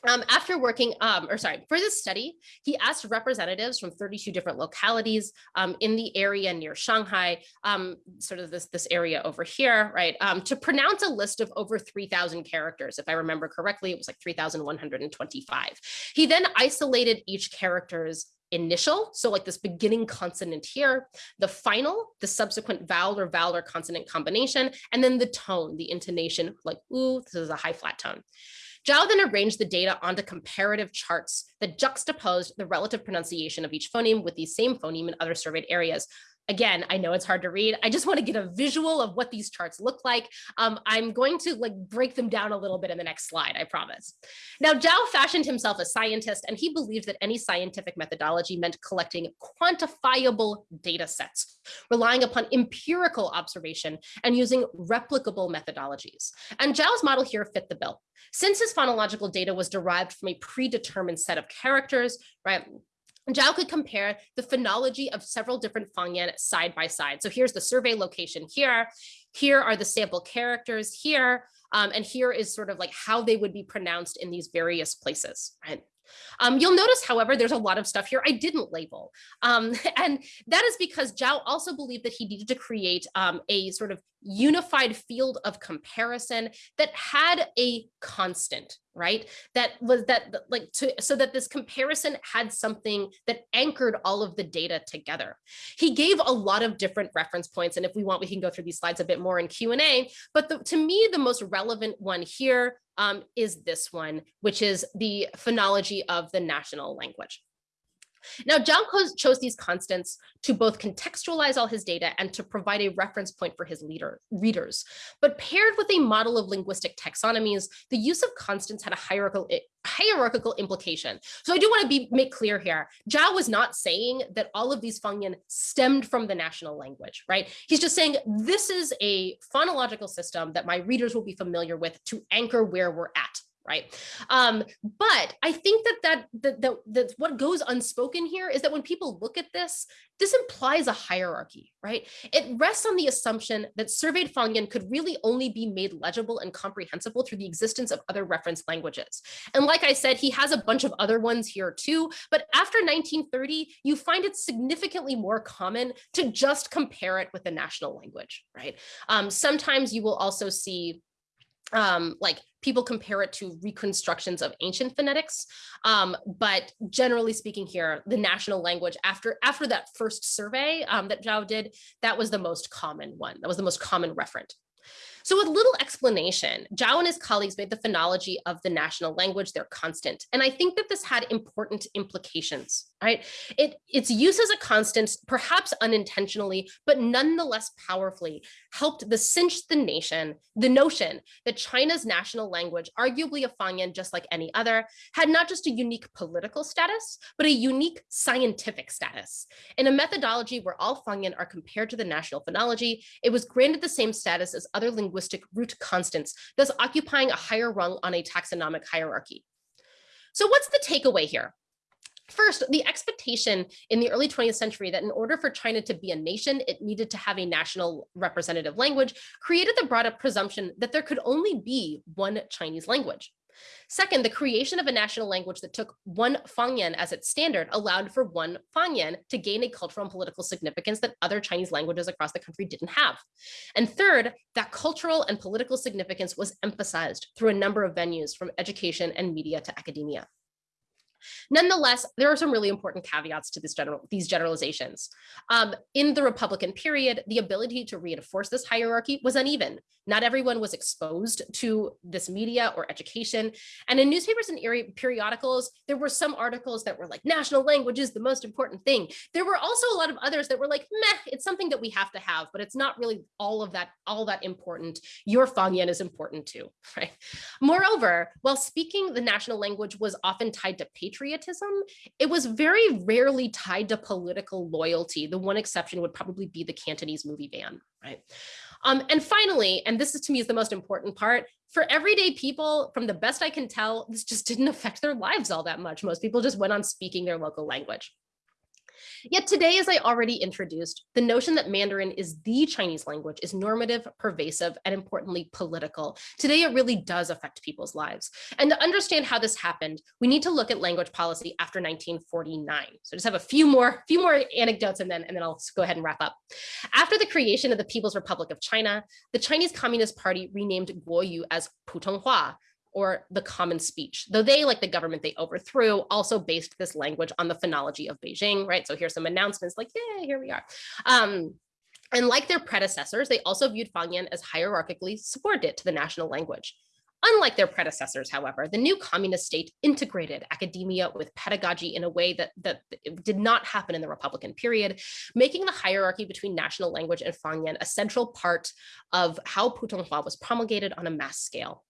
Speaker 2: um, after working, um, or sorry, for this study, he asked representatives from 32 different localities um, in the area near Shanghai, um, sort of this, this area over here, right, um, to pronounce a list of over 3,000 characters. If I remember correctly, it was like 3,125. He then isolated each character's initial, so like this beginning consonant here, the final, the subsequent vowel or vowel or consonant combination, and then the tone, the intonation, like ooh, this is a high flat tone. Zhao then arranged the data onto comparative charts that juxtaposed the relative pronunciation of each phoneme with the same phoneme in other surveyed areas, again, I know it's hard to read. I just want to get a visual of what these charts look like. Um, I'm going to like break them down a little bit in the next slide, I promise. Now, Zhao fashioned himself a scientist, and he believed that any scientific methodology meant collecting quantifiable data sets, relying upon empirical observation and using replicable methodologies. And Zhao's model here fit the bill. Since his phonological data was derived from a predetermined set of characters, right, Zhao could compare the phonology of several different Fangyan side by side. So here's the survey location here. Here are the sample characters here. Um, and here is sort of like how they would be pronounced in these various places, right? Um, you'll notice, however, there's a lot of stuff here I didn't label. Um, and that is because Zhao also believed that he needed to create um, a sort of unified field of comparison that had a constant, right? That was that like to so that this comparison had something that anchored all of the data together. He gave a lot of different reference points. And if we want, we can go through these slides a bit more in Q&A. But the, to me, the most relevant one here um, is this one, which is the phonology of the national language. Now, Zhao chose these constants to both contextualize all his data and to provide a reference point for his leader, readers. But paired with a model of linguistic taxonomies, the use of constants had a hierarchical, eh, hierarchical implication. So I do want to be make clear here, Zhao was not saying that all of these Fangyan stemmed from the national language, right? He's just saying this is a phonological system that my readers will be familiar with to anchor where we're at right? Um, but I think that that, that that that what goes unspoken here is that when people look at this, this implies a hierarchy, right? It rests on the assumption that surveyed Fangyan could really only be made legible and comprehensible through the existence of other reference languages. And like I said, he has a bunch of other ones here too, but after 1930, you find it significantly more common to just compare it with the national language, right? Um, sometimes you will also see um, like people compare it to reconstructions of ancient phonetics. Um, but generally speaking here, the national language after after that first survey um, that Zhao did, that was the most common one. That was the most common referent. So with little explanation, Zhao and his colleagues made the phonology of the national language their constant. And I think that this had important implications, right? It, its use as a constant, perhaps unintentionally, but nonetheless powerfully, helped the cinch the nation, the notion that China's national language, arguably a Fangyan just like any other, had not just a unique political status, but a unique scientific status. In a methodology where all Fangyan are compared to the national phonology, it was granted the same status as other linguistic root constants, thus occupying a higher rung on a taxonomic hierarchy. So what's the takeaway here? First, the expectation in the early 20th century that in order for China to be a nation, it needed to have a national representative language created the broad presumption that there could only be one Chinese language. Second, the creation of a national language that took one Fangyan as its standard allowed for one Fangyan to gain a cultural and political significance that other Chinese languages across the country didn't have. And third, that cultural and political significance was emphasized through a number of venues from education and media to academia. Nonetheless, there are some really important caveats to this general, these generalizations. Um, in the Republican period, the ability to reinforce this hierarchy was uneven. Not everyone was exposed to this media or education. And in newspapers and periodicals, there were some articles that were like, national language is the most important thing. There were also a lot of others that were like, meh, it's something that we have to have, but it's not really all of that, all that important. Your Fangyan is important too, right? Moreover, while speaking the national language was often tied to patriotism, it was very rarely tied to political loyalty. The one exception would probably be the Cantonese movie ban, right? Um, and finally, and this is to me is the most important part, for everyday people, from the best I can tell, this just didn't affect their lives all that much. Most people just went on speaking their local language. Yet today, as I already introduced, the notion that Mandarin is the Chinese language is normative, pervasive, and importantly, political. Today, it really does affect people's lives. And to understand how this happened, we need to look at language policy after 1949. So just have a few more, few more anecdotes and then, and then I'll go ahead and wrap up. After the creation of the People's Republic of China, the Chinese Communist Party renamed Guoyu as Putonghua, or the common speech, though they, like the government they overthrew, also based this language on the phonology of Beijing, right? So here's some announcements like, yeah, here we are. Um, and like their predecessors, they also viewed Fangyan as hierarchically subordinate to the national language. Unlike their predecessors, however, the new communist state integrated academia with pedagogy in a way that, that did not happen in the Republican period, making the hierarchy between national language and Fangyan a central part of how Putonghua was promulgated on a mass scale.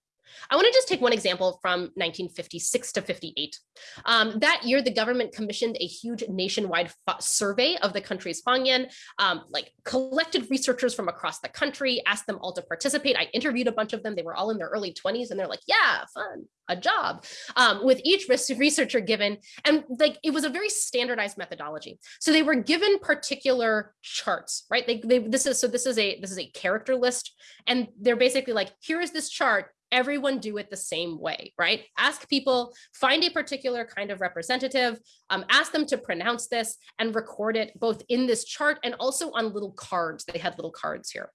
Speaker 2: I want to just take one example from 1956 to 58. Um, that year, the government commissioned a huge nationwide survey of the country's Fangyan, um, like collected researchers from across the country, asked them all to participate. I interviewed a bunch of them. They were all in their early 20s and they're like, yeah, fun, a job um, with each researcher given. And like, it was a very standardized methodology. So they were given particular charts, right? They, they, this is, so this is a, this is a character list. And they're basically like, here is this chart everyone do it the same way, right? Ask people, find a particular kind of representative, um, ask them to pronounce this and record it both in this chart and also on little cards. They had little cards here.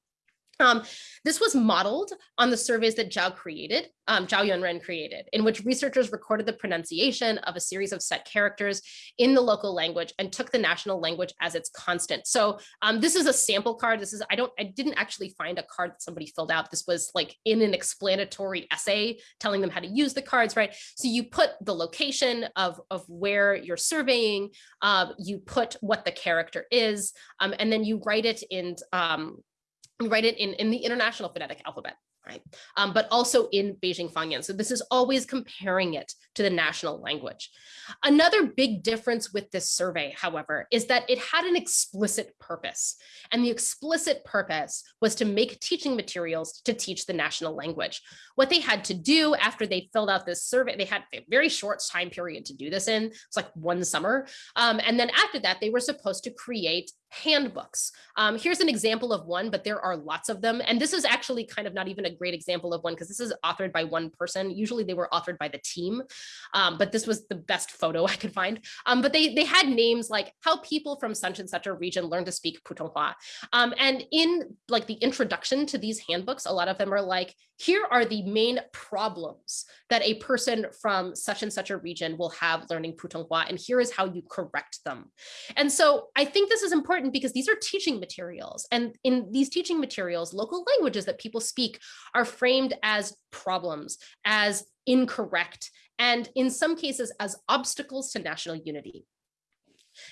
Speaker 2: Um, this was modeled on the surveys that Zhao created, um, Zhao Yuanren created, in which researchers recorded the pronunciation of a series of set characters in the local language and took the national language as its constant. So um, this is a sample card. This is, I don't, I didn't actually find a card that somebody filled out. This was like in an explanatory essay telling them how to use the cards, right? So you put the location of, of where you're surveying, uh, you put what the character is, um, and then you write it in um, write it in, in the International Phonetic Alphabet right? Um, but also in Beijing Fangyan. So this is always comparing it to the national language. Another big difference with this survey, however, is that it had an explicit purpose. And the explicit purpose was to make teaching materials to teach the national language. What they had to do after they filled out this survey, they had a very short time period to do this in, it's like one summer. Um, and then after that, they were supposed to create handbooks. Um, here's an example of one, but there are lots of them. And this is actually kind of not even a great example of one because this is authored by one person. Usually they were authored by the team, um, but this was the best photo I could find. Um, but they, they had names like how people from such and such a region learn to speak Putonghua. Um, and in like the introduction to these handbooks, a lot of them are like, here are the main problems that a person from such and such a region will have learning Putonghua, and here is how you correct them. And so I think this is important because these are teaching materials. And in these teaching materials, local languages that people speak are framed as problems, as incorrect, and in some cases as obstacles to national unity.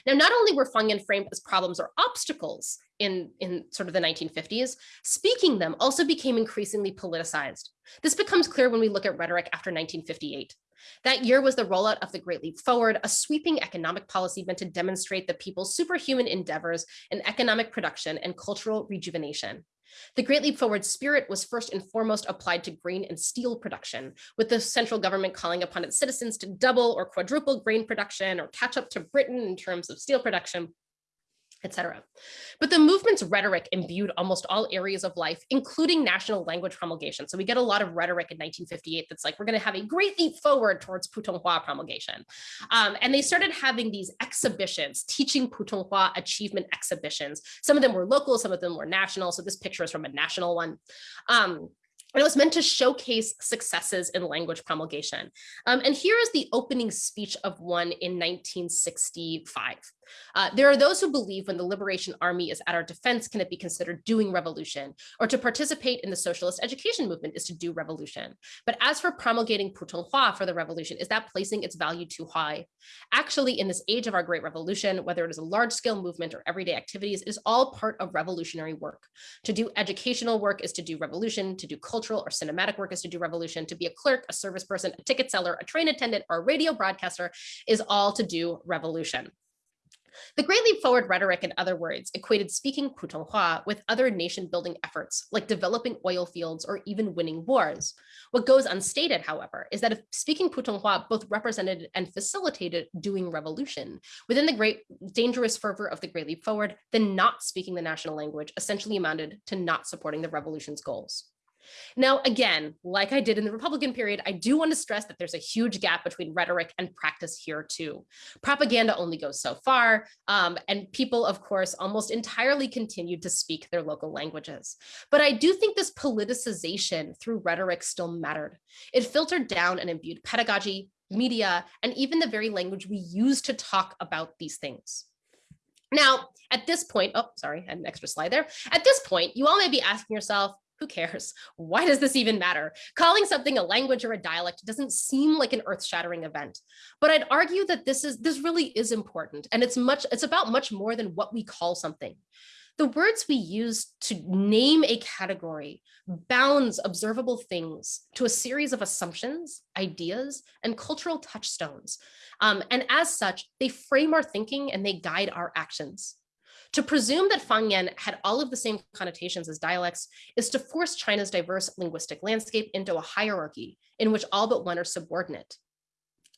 Speaker 2: Now, not only were Fangyan framed as problems or obstacles in, in sort of the 1950s, speaking them also became increasingly politicized. This becomes clear when we look at rhetoric after 1958. That year was the rollout of the Great Leap Forward, a sweeping economic policy meant to demonstrate the people's superhuman endeavors in economic production and cultural rejuvenation. The Great Leap Forward spirit was first and foremost applied to grain and steel production, with the central government calling upon its citizens to double or quadruple grain production or catch up to Britain in terms of steel production etc. But the movement's rhetoric imbued almost all areas of life, including national language promulgation. So we get a lot of rhetoric in 1958 that's like, we're going to have a great leap forward towards Putonghua promulgation. Um, and they started having these exhibitions, teaching Putonghua achievement exhibitions. Some of them were local, some of them were national. So this picture is from a national one. Um, and it was meant to showcase successes in language promulgation. Um, and here is the opening speech of one in 1965. Uh, there are those who believe when the Liberation Army is at our defense, can it be considered doing revolution? Or to participate in the socialist education movement is to do revolution. But as for promulgating Putonghua for the revolution, is that placing its value too high? Actually, in this age of our great revolution, whether it is a large scale movement or everyday activities, it is all part of revolutionary work. To do educational work is to do revolution, to do cultural or cinematic work is to do revolution, to be a clerk, a service person, a ticket seller, a train attendant, or a radio broadcaster is all to do revolution. The Great Leap Forward rhetoric, in other words, equated speaking Putonghua with other nation building efforts like developing oil fields or even winning wars. What goes unstated, however, is that if speaking Putonghua both represented and facilitated doing revolution within the great dangerous fervor of the Great Leap Forward, then not speaking the national language essentially amounted to not supporting the revolution's goals. Now, again, like I did in the Republican period, I do want to stress that there's a huge gap between rhetoric and practice here too. Propaganda only goes so far, um, and people, of course, almost entirely continued to speak their local languages. But I do think this politicization through rhetoric still mattered. It filtered down and imbued pedagogy, media, and even the very language we use to talk about these things. Now, at this point, oh, sorry, I had an extra slide there. At this point, you all may be asking yourself, who cares? Why does this even matter? Calling something a language or a dialect doesn't seem like an earth-shattering event. But I'd argue that this is this really is important and it's much it's about much more than what we call something. The words we use to name a category bounds observable things to a series of assumptions, ideas, and cultural touchstones. Um, and as such, they frame our thinking and they guide our actions. To presume that Fangyan had all of the same connotations as dialects is to force China's diverse linguistic landscape into a hierarchy in which all but one are subordinate.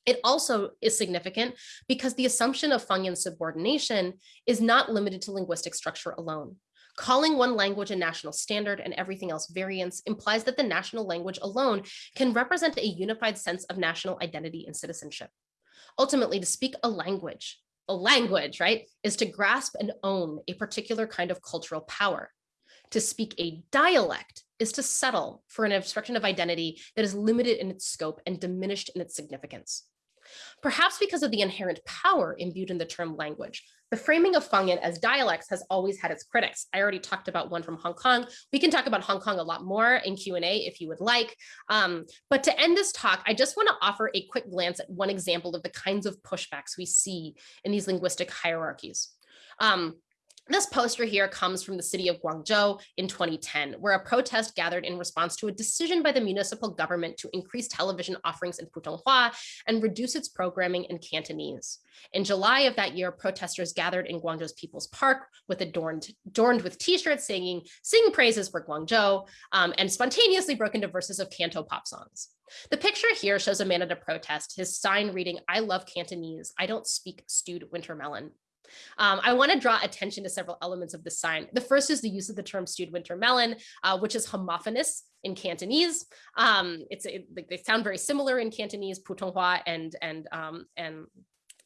Speaker 2: It also is significant because the assumption of Fangyan subordination is not limited to linguistic structure alone. Calling one language a national standard and everything else variance implies that the national language alone can represent a unified sense of national identity and citizenship. Ultimately, to speak a language a language, right, is to grasp and own a particular kind of cultural power. To speak a dialect is to settle for an obstruction of identity that is limited in its scope and diminished in its significance. Perhaps because of the inherent power imbued in the term language, the framing of Fangyan as dialects has always had its critics. I already talked about one from Hong Kong. We can talk about Hong Kong a lot more in Q&A if you would like. Um, but to end this talk, I just want to offer a quick glance at one example of the kinds of pushbacks we see in these linguistic hierarchies. Um, this poster here comes from the city of Guangzhou in 2010, where a protest gathered in response to a decision by the municipal government to increase television offerings in Putonghua and reduce its programming in Cantonese. In July of that year, protesters gathered in Guangzhou's People's Park with adorned, adorned with t-shirts singing, sing praises for Guangzhou, um, and spontaneously broke into verses of canto pop songs. The picture here shows a man at a protest, his sign reading, I love Cantonese, I don't speak stewed winter melon. Um, I want to draw attention to several elements of this sign. The first is the use of the term stewed winter melon, uh, which is homophonous in Cantonese. Um, it's it, they sound very similar in Cantonese, Putonghua and and um, and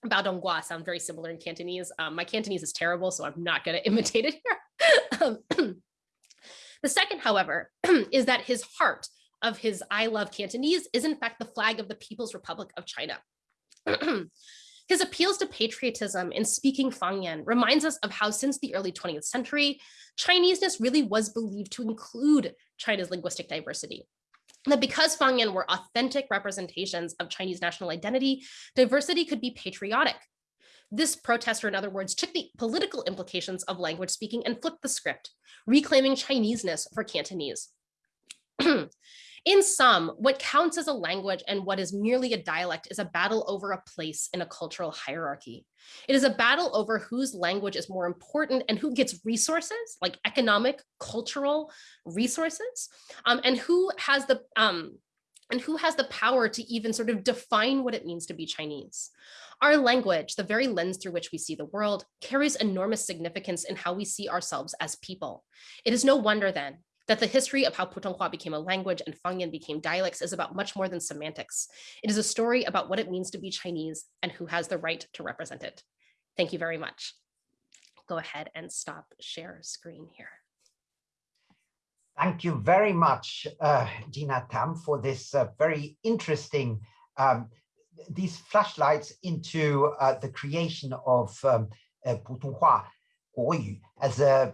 Speaker 2: Baodonggua sound very similar in Cantonese. Um, my Cantonese is terrible, so I'm not going to imitate it here. Um, the second, however, is that his heart of his I love Cantonese is in fact the flag of the People's Republic of China. His appeals to patriotism in speaking Fangyan reminds us of how since the early 20th century, Chineseness really was believed to include China's linguistic diversity. That because Fangyan were authentic representations of Chinese national identity, diversity could be patriotic. This protester, in other words, took the political implications of language speaking and flipped the script, reclaiming Chineseness for Cantonese. In sum, what counts as a language and what is merely a dialect is a battle over a place in a cultural hierarchy. It is a battle over whose language is more important and who gets resources like economic, cultural resources, um, and who has the um, and who has the power to even sort of define what it means to be Chinese. Our language, the very lens through which we see the world, carries enormous significance in how we see ourselves as people. It is no wonder then that the history of how Putonghua became a language and Fangyan became dialects is about much more than semantics. It is a story about what it means to be Chinese and who has the right to represent it. Thank you very much. Go ahead and stop share screen here.
Speaker 1: Thank you very much, uh, Gina Tam, for this uh, very interesting, um, these flashlights into uh, the creation of um, uh, Putonghua, Guoyu, as a,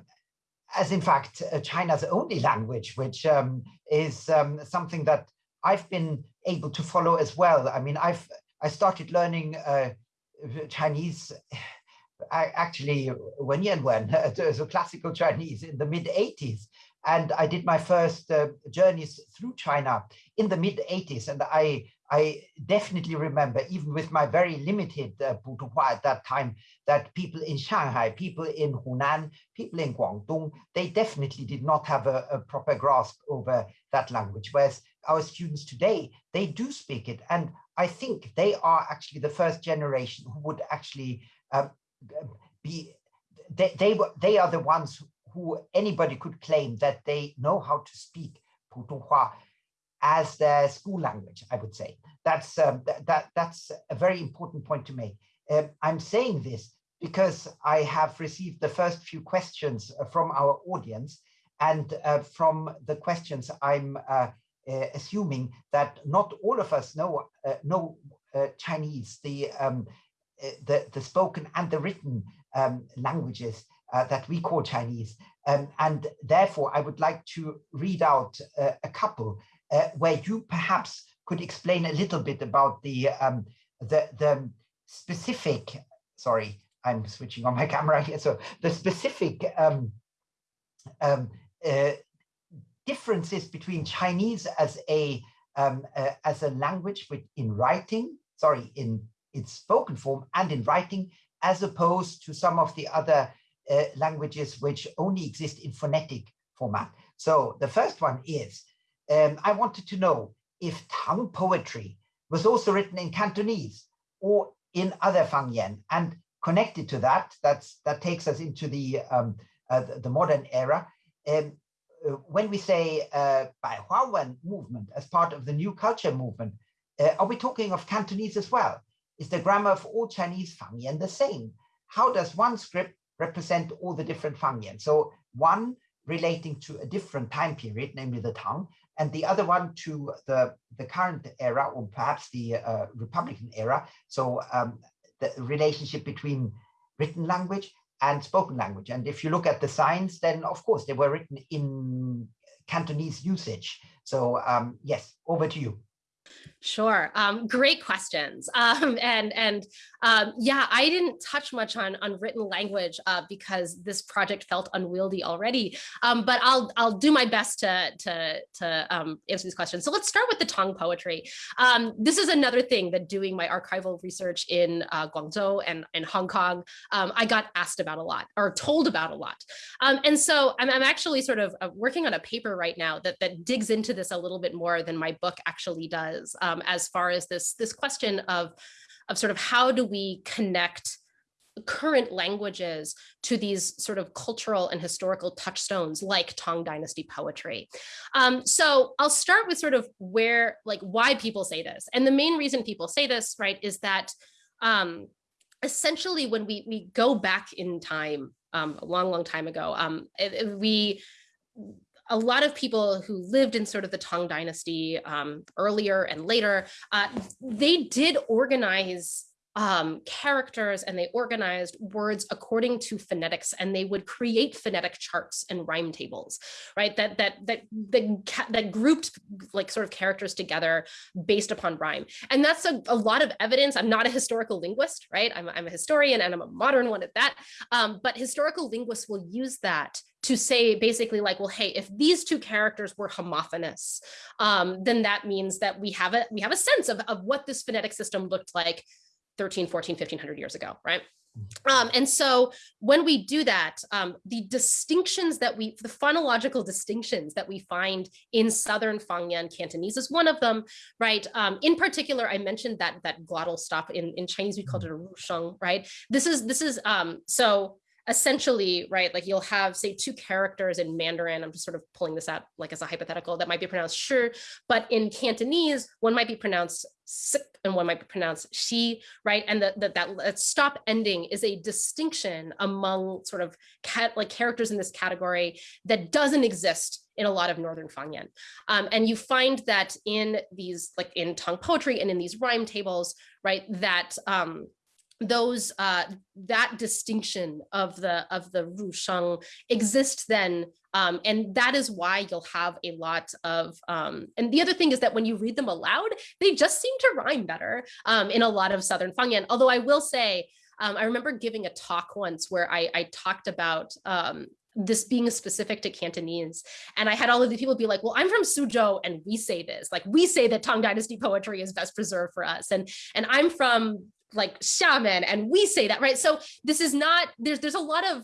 Speaker 1: as in fact uh, China's only language, which um, is um, something that I've been able to follow as well. I mean, I've I started learning uh, Chinese I actually Wenyan Wen, so classical Chinese in the mid 80s. And I did my first uh, journeys through China in the mid 80s. And I I definitely remember, even with my very limited uh, at that time, that people in Shanghai, people in Hunan, people in Guangdong, they definitely did not have a, a proper grasp over that language. Whereas our students today, they do speak it. And I think they are actually the first generation who would actually um, be, they, they, they are the ones who anybody could claim that they know how to speak Putonghua as their school language, I would say. That's, um, that, that's a very important point to make. Um, I'm saying this because I have received the first few questions uh, from our audience and uh, from the questions I'm uh, uh, assuming that not all of us know, uh, know uh, Chinese, the, um, the, the spoken and the written um, languages that we call Chinese. Um, and therefore, I would like to read out a couple uh, where you perhaps could explain a little bit about the um, the the specific. Sorry, I'm switching on my camera here. So the specific um, um, uh, differences between Chinese as a um, uh, as a language with in writing, sorry, in its spoken form and in writing, as opposed to some of the other uh, languages which only exist in phonetic format. So the first one is um, I wanted to know if Tang poetry was also written in Cantonese or in other Fangyan. And connected to that, that's, that takes us into the, um, uh, the, modern era. Um, uh, when we say uh, Baihuawen movement as part of the new culture movement, uh, are we talking of Cantonese as well? Is the grammar of all Chinese Fangyan the same? How does one script represent all the different Fangyan? So one relating to a different time period, namely the Tang, and the other one to the, the current era, or perhaps the uh, Republican era. So um, the relationship between written language and spoken language. And if you look at the signs, then of course they were written in Cantonese usage. So um, yes, over to you.
Speaker 2: Sure. Um, great questions. Um, and and um, yeah, I didn't touch much on, on written language uh, because this project felt unwieldy already. Um, but I'll I'll do my best to to to um, answer these questions. So let's start with the Tang poetry. Um, this is another thing that doing my archival research in uh, Guangzhou and in Hong Kong, I got asked about a lot or told about a lot. and so I'm, I'm actually sort of uh, working on a paper right now that that digs into this a little bit more than my book actually does um, as far as this, this question of, of sort of how do we connect current languages to these sort of cultural and historical touchstones like Tang Dynasty poetry. Um, so I'll start with sort of where, like why people say this. And the main reason people say this, right, is that um, essentially when we, we go back in time, um, a long, long time ago, um, it, it, we a lot of people who lived in sort of the Tang dynasty um, earlier and later, uh, they did organize um, characters and they organized words according to phonetics and they would create phonetic charts and rhyme tables, right? That that that that, that grouped like sort of characters together based upon rhyme. And that's a, a lot of evidence. I'm not a historical linguist, right? I'm, I'm a historian and I'm a modern one at that. Um, but historical linguists will use that to say basically like, well, hey, if these two characters were homophonous, um, then that means that we have a we have a sense of, of what this phonetic system looked like 13, 14, 1500 years ago, right? Mm-hmm. Um, and so when we do that, um, the distinctions that we, the phonological distinctions that we find in Southern Fangyan Cantonese is one of them, right? Um, in particular, I mentioned that that glottal stop in, in Chinese, we called it a rusheng, right? This is, this is, um, so essentially, right, like you'll have say two characters in Mandarin, I'm just sort of pulling this out like as a hypothetical that might be pronounced sure, but in Cantonese, one might be pronounced sik and one might be pronounced she, right? And that that, that stop ending is a distinction among sort of cat, like characters in this category that doesn't exist in a lot of Northern Fangyan. Um, and you find that in these, like in Tang poetry and in these rhyme tables, right, that um, those uh, that distinction of the of the rusheng exists then um, and that is why you'll have a lot of um, and the other thing is that when you read them aloud they just seem to rhyme better um, in a lot of southern fangyan although i will say um, i remember giving a talk once where i, I talked about um, this being specific to Cantonese. And I had all of the people be like, well, I'm from Suzhou and we say this, like we say that Tang Dynasty poetry is best preserved for us. And, and I'm from like Xiamen and we say that, right? So this is not, there's, there's a lot of,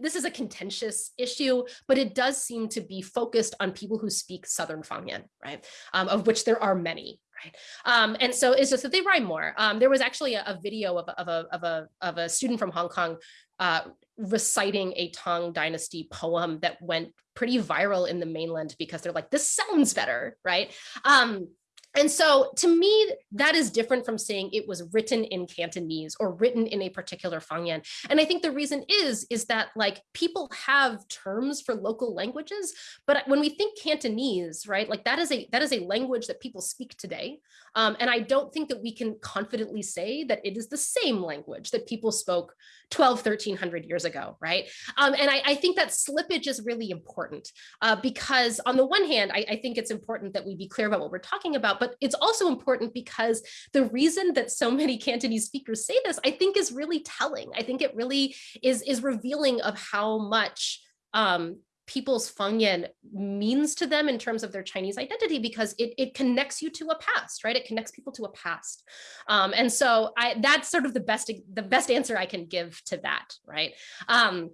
Speaker 2: this is a contentious issue, but it does seem to be focused on people who speak Southern Fangyan, right? Um, of which there are many, right? Um, and so it's just that they rhyme more. Um, there was actually a, a video of, of, a, of, a, of a student from Hong Kong uh, reciting a Tang dynasty poem that went pretty viral in the mainland because they're like, this sounds better, right? Um, and so to me, that is different from saying it was written in Cantonese or written in a particular Fangyan. And I think the reason is, is that like people have terms for local languages, but when we think Cantonese, right, like that is a that is a language that people speak today. Um, and I don't think that we can confidently say that it is the same language that people spoke 12, 1300 years ago, right? Um, and I, I, think that slippage is really important uh, because on the one hand, I, I think it's important that we be clear about what we're talking about, but it's also important because the reason that so many Cantonese speakers say this, I think is really telling. I think it really is, is revealing of how much um, people's Fangyan means to them in terms of their Chinese identity because it, it connects you to a past, right? It connects people to a past. Um, and so I, that's sort of the best, the best answer I can give to that, right? Um,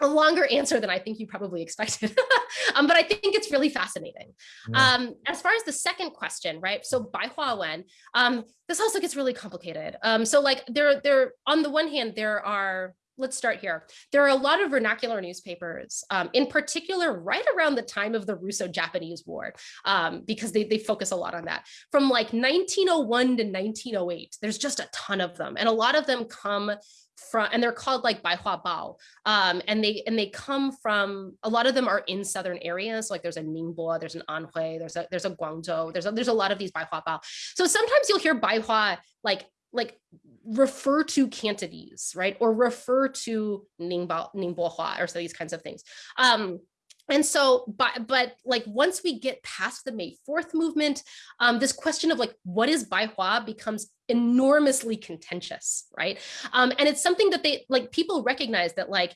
Speaker 2: a longer answer than I think you probably expected, um, but I think it's really fascinating. Yeah. Um, as far as the second question, right? So Bai Hua Wen, um, this also gets really complicated. Um, so like there, there, on the one hand, there are let's start here. There are a lot of vernacular newspapers, um, in particular, right around the time of the Russo-Japanese War, um, because they, they focus a lot on that. From like 1901 to 1908, there's just a ton of them. And a lot of them come from, and they're called like Baihua Bao. Um, and they and they come from, a lot of them are in southern areas. Like there's a Ningbo, there's an Anhui, there's a, there's a Guangzhou, there's a, there's a lot of these Baihua Bao. So sometimes you'll hear Baihua like like refer to Cantonese, right? Or refer to Ningbo, Ningbohua or so these kinds of things. Um, and so, but, but like once we get past the May 4th movement, um, this question of like, what is Baihua becomes enormously contentious, right? Um, and it's something that they like people recognize that like,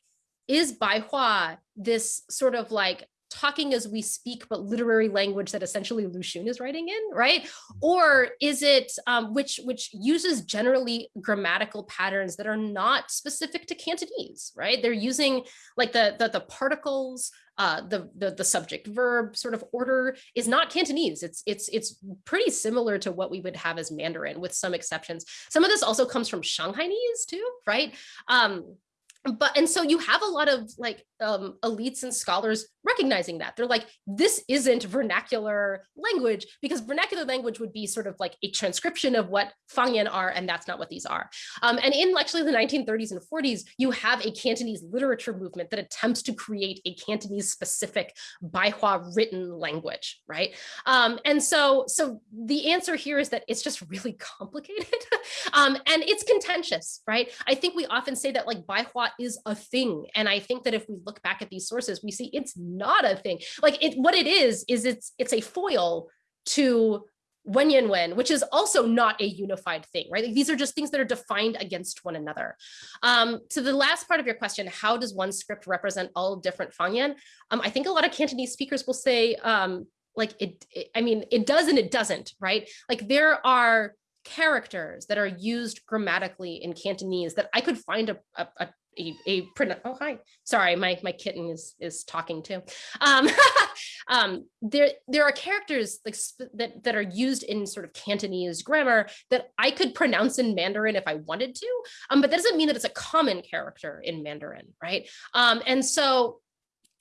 Speaker 2: is Baihua this sort of like talking as we speak, but literary language that essentially Lu Xun is writing in, right? Or is it um, which which uses generally grammatical patterns that are not specific to Cantonese, right? They're using like the the, the particles, uh, the, the the subject verb sort of order is not Cantonese. It's it's it's pretty similar to what we would have as Mandarin, with some exceptions. Some of this also comes from Shanghainese too, right? Um, but and so you have a lot of like um, elites and scholars recognizing that. They're like, this isn't vernacular language because vernacular language would be sort of like a transcription of what Fangyan are, and that's not what these are. Um, and in actually the 1930s and 40s, you have a Cantonese literature movement that attempts to create a Cantonese specific Baihua written language, right? Um, and so, so the answer here is that it's just really complicated um, and it's contentious, right? I think we often say that like Baihua is a thing. And I think that if we look back at these sources, we see it's not a thing. Like it, what it is, is it's, it's a foil to Wenyan Wen, which is also not a unified thing, right? Like these are just things that are defined against one another. Um, to the last part of your question, how does one script represent all different Fangyan? Um, I think a lot of Cantonese speakers will say, um, like it, it, I mean, it does and it doesn't, right? Like there are characters that are used grammatically in Cantonese that I could find a, a, a a, a oh hi. Sorry my my kitten is is talking too. Um, um there there are characters like that that are used in sort of cantonese grammar that i could pronounce in mandarin if i wanted to um but that doesn't mean that it's a common character in mandarin right? Um and so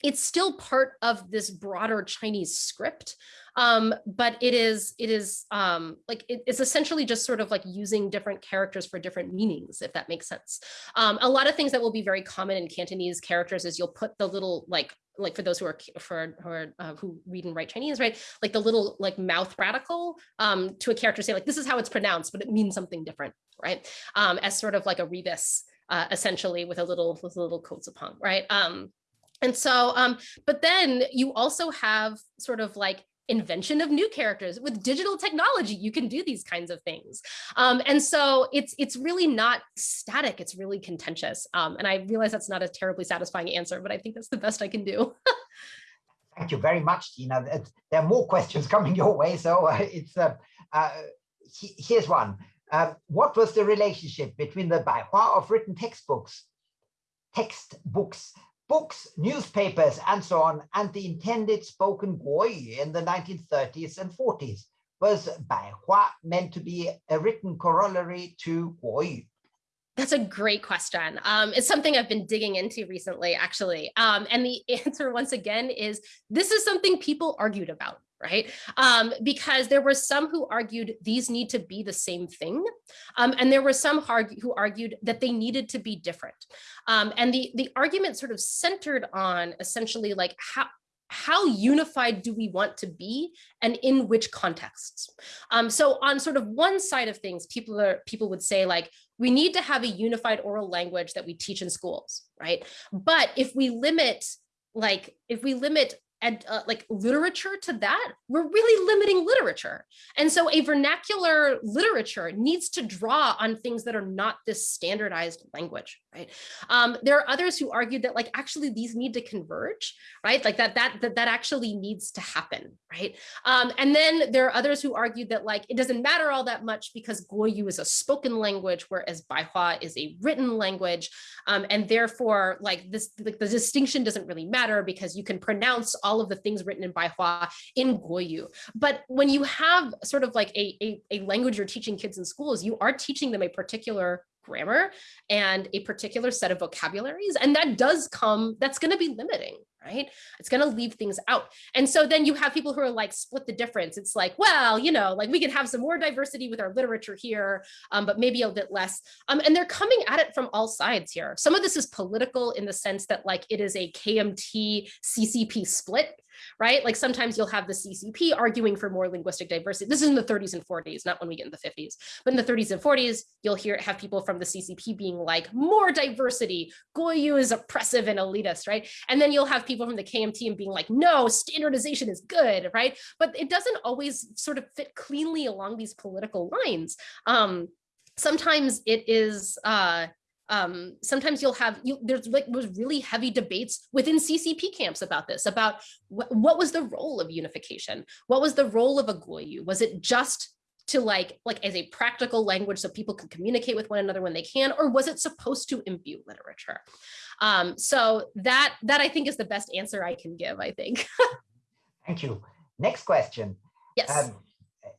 Speaker 2: it's still part of this broader Chinese script, um, but it is it is um, like it, it's essentially just sort of like using different characters for different meanings, if that makes sense. Um, a lot of things that will be very common in Cantonese characters is you'll put the little like like for those who are for who are uh, who read and write Chinese, right? Like the little like mouth radical um, to a character say like this is how it's pronounced, but it means something different, right? Um, as sort of like a rebus. Uh, essentially with a little with little coats upon right um and so, um, but then you also have sort of like invention of new characters. With digital technology you can do these kinds of things. Um, and so it's it's really not static it's really contentious. Um, and i realize that's not a terribly satisfying answer but i think that's the best i can do.
Speaker 1: Thank you very much Gina there are more questions coming your way so uh, it's uh, uh, here's one. Uh, what was the relationship between the Baihua of written textbooks textbooks books, newspapers, and so on, and the intended spoken Guoyu in the 1930s and 40s. Was Baihua meant to be a written corollary to Guoyu?
Speaker 2: That's a great question. Um, it's something I've been digging into recently, actually. Um, and the answer, once again, is this is something people argued about right? Um, because there were some who argued these need to be the same thing. Um, and there were some who argued that they needed to be different. Um, and the, the argument sort of centered on essentially like how, how unified do we want to be and in which contexts? Um, so on sort of one side of things, people are people would say like, we need to have a unified oral language that we teach in schools, right? But if we limit like if we limit and uh, like literature to that, we're really limiting literature. And so a vernacular literature needs to draw on things that are not this standardized language, right? Um, there are others who argued that like actually these need to converge, right? Like that that that, that actually needs to happen, right? Um, and then there are others who argued that like it doesn't matter all that much because Guoyu is a spoken language, whereas Baihua is a written language, um, and therefore like this like the distinction doesn't really matter because you can pronounce all all of the things written in Baihua in Guoyu. But when you have sort of like a, a, a language you're teaching kids in schools, you are teaching them a particular grammar and a particular set of vocabularies. And that does come, that's going to be limiting, right? It's going to leave things out. And so then you have people who are like split the difference. It's like, well, you know, like we can have some more diversity with our literature here, um, but maybe a bit less. Um, and they're coming at it from all sides here. Some of this is political in the sense that like it is a KMT CCP split right? Like sometimes you'll have the CCP arguing for more linguistic diversity. This is in the 30s and 40s, not when we get in the 50s, but in the 30s and 40s, you'll hear have people from the CCP being like, more diversity, Guoyu is oppressive and elitist, right? And then you'll have people from the KMT and being like, no, standardization is good, right? But it doesn't always sort of fit cleanly along these political lines. Um, sometimes it is, uh, um, sometimes you'll have you, there's like was really heavy debates within CCP camps about this, about wh what was the role of unification? What was the role of a Guoyu? Was it just to like like as a practical language so people can communicate with one another when they can, or was it supposed to imbue literature? Um, so that that I think is the best answer I can give, I think.
Speaker 1: Thank you. Next question.
Speaker 2: Yes. Um,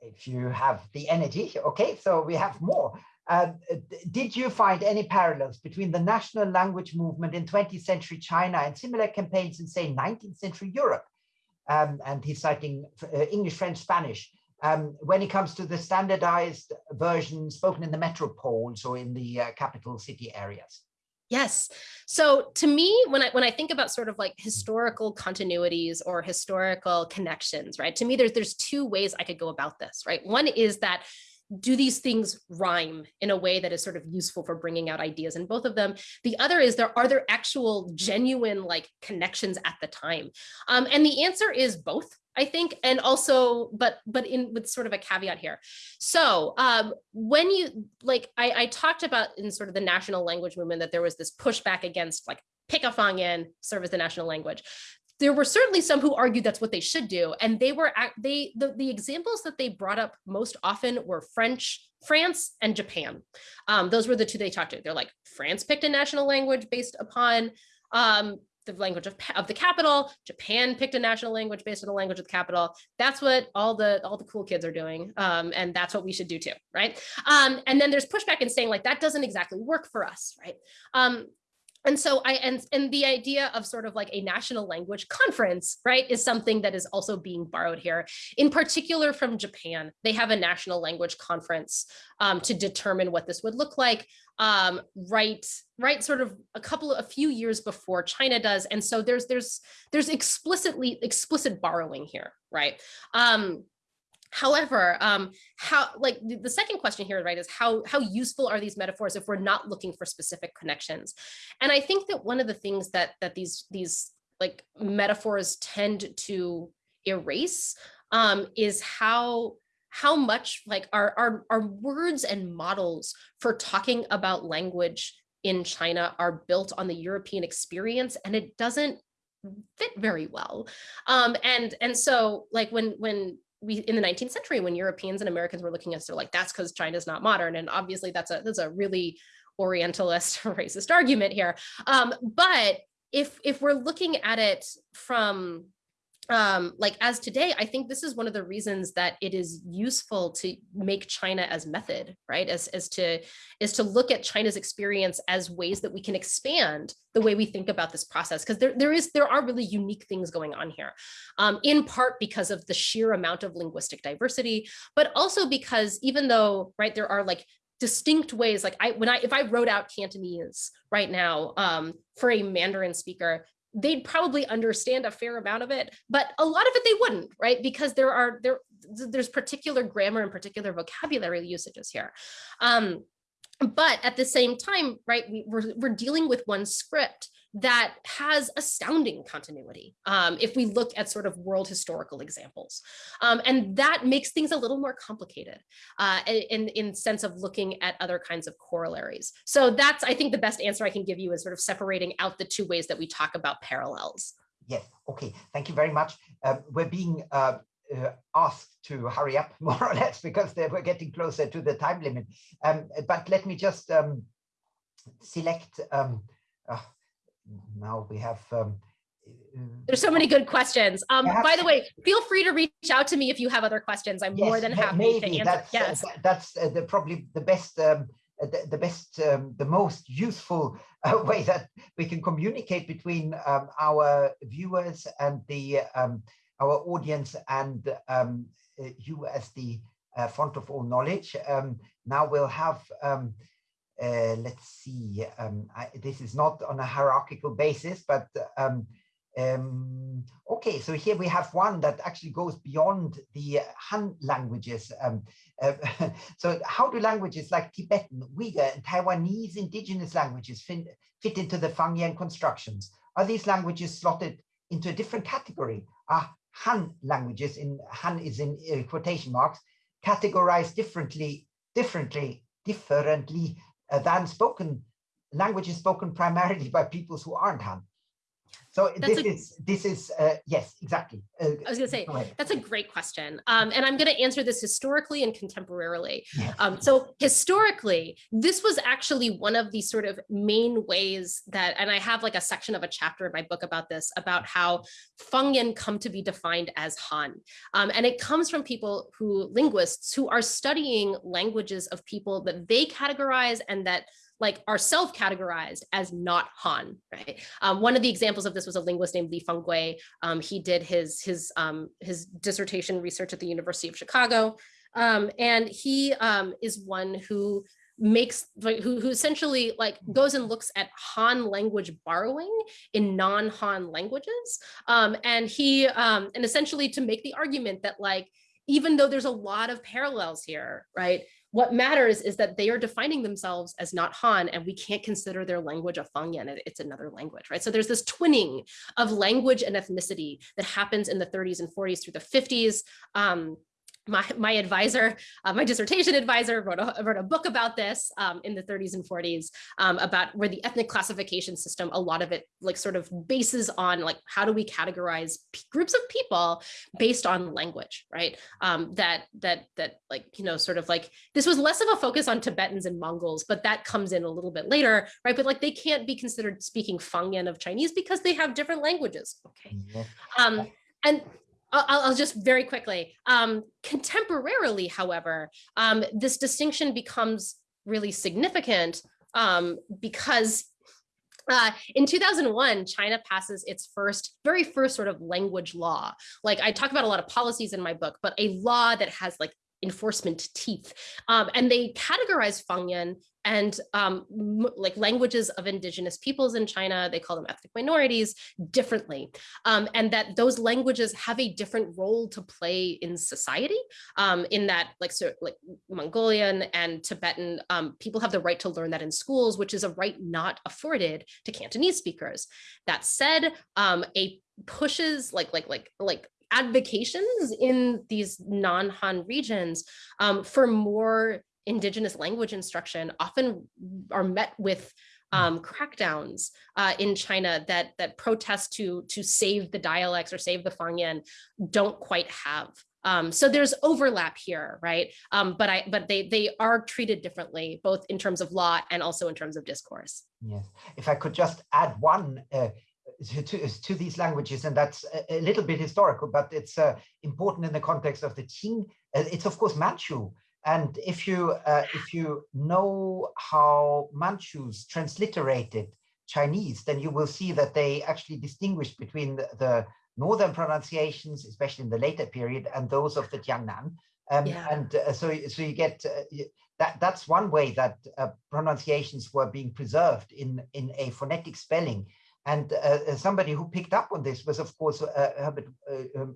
Speaker 1: if you have the energy, okay, so we have more. Uh, did you find any parallels between the national language movement in 20th century China and similar campaigns in, say, 19th century Europe? Um, and he's citing uh, English, French, Spanish. Um, when it comes to the standardized version spoken in the metropoles or in the uh, capital city areas.
Speaker 2: Yes. So to me, when I when I think about sort of like historical continuities or historical connections, right? To me, there's there's two ways I could go about this, right? One is that do these things rhyme in a way that is sort of useful for bringing out ideas in both of them. The other is there are there actual genuine like connections at the time? Um, and the answer is both I think, and also, but but in with sort of a caveat here. So um, when you like, I, I talked about in sort of the national language movement that there was this pushback against like pick a Fangyan serve as the national language there were certainly some who argued that's what they should do. And they were, they the, the examples that they brought up most often were French, France and Japan. Um, those were the two they talked to. They're like, France picked a national language based upon um, the language of, of the capital. Japan picked a national language based on the language of the capital. That's what all the all the cool kids are doing. Um, and that's what we should do too, right? Um, and then there's pushback and saying like, that doesn't exactly work for us, right? Um, and so I and and the idea of sort of like a national language conference, right, is something that is also being borrowed here. In particular, from Japan, they have a national language conference um, to determine what this would look like. Um, right, right, sort of a couple, a few years before China does, and so there's there's there's explicitly explicit borrowing here, right? Um, However, um, how like the, second question here, right, is how how useful are these metaphors if we're not looking for specific connections? And I think that one of the things that that these these like metaphors tend to erase um, is how how much like our, our our words and models for talking about language in China are built on the European experience and it doesn't fit very well. Um, and and so like when when we in the 19th century when Europeans and Americans were looking at us, they're like, that's because China's not modern. And obviously that's a that's a really Orientalist racist argument here. Um, but if if we're looking at it from um, like as today, I think this is one of the reasons that it is useful to make China as method, right? As, as to is to look at China's experience as ways that we can expand the way we think about this process. Because there, there is there are really unique things going on here, um, in part because of the sheer amount of linguistic diversity, but also because even though, right, there are like distinct ways like I when I if I wrote out Cantonese right now um, for a Mandarin speaker, they'd probably understand a fair amount of it, but a lot of it they wouldn't, right? Because there are there there's particular grammar and particular vocabulary usages here. Um, but at the same time, right, we, we're, we're dealing with one script that has astounding continuity um, if we look at sort of world historical examples. Um, and that makes things a little more complicated uh, in, in sense of looking at other kinds of corollaries. So that's, I think the best answer I can give you is sort of separating out the two ways that we talk about parallels.
Speaker 1: Yes, okay, thank you very much. Uh, we're being uh, uh, asked to hurry up more or less because we're getting closer to the time limit. Um, but let me just um, select um, uh, now we have um,
Speaker 2: there's so many good questions. Um, by the way, feel free to reach out to me if you have other questions. I'm yes, more than happy maybe to answer.
Speaker 1: That's, yes. Uh, that's uh, the, probably the best, um, uh, the, the, best, um, the most useful uh, way that we can communicate between um, our viewers and the um, our audience and um, uh, you as the uh, font of all knowledge. now we'll have uh, let's see, um, I, this is not on a hierarchical basis, but um, um, okay, so here we have one that actually goes beyond the Han languages. Um, uh, so how do languages like Tibetan, Uyghur, and Taiwanese indigenous languages fit, fit into the Fangyan constructions? Are these languages slotted into a different category? Are Han languages, in Han is in uh, quotation marks, categorized differently, differently, differently uh, than spoken languages spoken primarily by peoples who aren't Han. So that's this a, is this is uh, yes, exactly.
Speaker 2: Uh, I was going to say that's a great question, um, and I'm going to answer this historically and contemporarily. Yes. Um, so historically, this was actually one of the sort of main ways that, and I have like a section of a chapter in my book about this, about how Fangyan come to be defined as Han, um, and it comes from people who linguists who are studying languages of people that they categorize and that like are self-categorized as not Han, right? Um, one of the examples of this was a linguist named Li Fanggui. Um, he did his, his, um, his dissertation research at the University of Chicago. Um, and he um, is one who makes who, who essentially like goes and looks at Han language borrowing in non-Han languages. Um, and he and essentially to make the argument that like even though there's a lot of parallels here, right? What matters is that they are defining themselves as not Han and we can't consider their language a Fangyan, it's another language, right? So there's this twinning of language and ethnicity that happens in the 30s and 40s through the 50s. Um, my, my advisor, uh, my dissertation advisor wrote a, wrote a book about this um, in the 30s and 40s um, about where the ethnic classification system, a lot of it like sort of bases on like, how do we categorize groups of people based on language, right? Um, that, that, that like, you know, sort of like, this was less of a focus on Tibetans and Mongols, but that comes in a little bit later, right? But like, they can't be considered speaking Fangyan of Chinese because they have different languages, okay? Um, and I'll, I'll, just very quickly. Um, contemporarily, however, um, this distinction becomes really significant um, because uh, in 2001, China passes its first, very first sort of language law. Like I talk about a lot of policies in my book, but a law that has like enforcement teeth. Um, and they categorize Fangyan and um, like languages of indigenous peoples in China, they call them ethnic minorities differently. Um, and that those languages have a different role to play in society um, in that like, so, like Mongolian and Tibetan um, people have the right to learn that in schools, which is a right not afforded to Cantonese speakers. That said, um, a pushes like like like like advocations in these non-Han regions um, for more indigenous language instruction often are met with hmm. um, crackdowns uh, in China that that protest to to save the dialects or save the Fangyan don't quite have. Um, so there's overlap here, right? Um, but I but they they are treated differently, both in terms of law and also in terms of discourse.
Speaker 1: Yes, if I could just add one uh, to, to, these languages, and that's a, a, little bit historical, but it's uh, important in the context of the Qing. Uh, it's of course Manchu, and if you uh, if you know how Manchus transliterated Chinese, then you will see that they actually distinguish between the, the northern pronunciations, especially in the later period, and those of the Jiangnan. Um, yeah. And uh, so, so you get uh, that. That's one way that uh, pronunciations were being preserved in in a phonetic spelling and uh, uh, somebody who picked up on this was, of course, uh, Herbert um,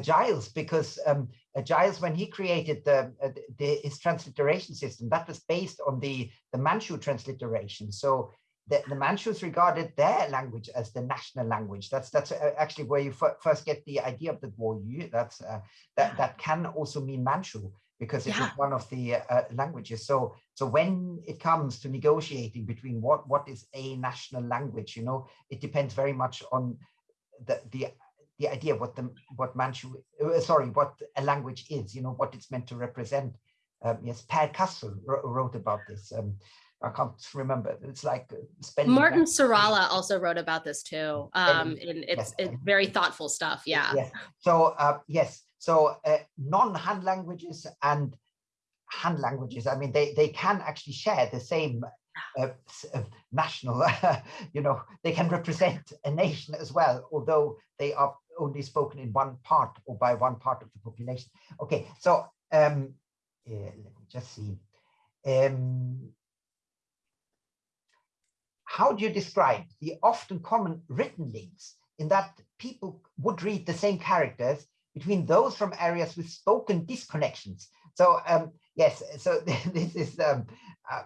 Speaker 1: Giles, because um, Giles, when he created the, the, his transliteration system, that was based on the, the Manchu transliteration. So the, the Manchus regarded their language as the national language. That's that's actually where you first get the idea of the Guoyu. That's uh, that that can also mean Manchu because it yeah. is one of the uh, languages. So, so when it comes to negotiating between what what is a national language, you know, it depends very much on the the the idea of what the what Manchu, uh, sorry, what a language is, you know, what it's meant to represent. Um, yes, Per Castle wrote about this. Um, I can't remember. It's like
Speaker 2: uh, Mårten Saarela also wrote about this too. Um, and it's, yes. it's very thoughtful stuff. Yeah.
Speaker 1: Yes. So uh, yes, so uh, non-Han languages and Han languages, I mean, they, they can actually share the same uh, uh national, you know, they can represent a nation as well, although they are only spoken in one part or by one part of the population. Okay, so um, yeah, let me just see. Um, how do you describe the often common written links in that people would read the same characters between those from areas with spoken disconnections. So um, yes, so this is, um, uh,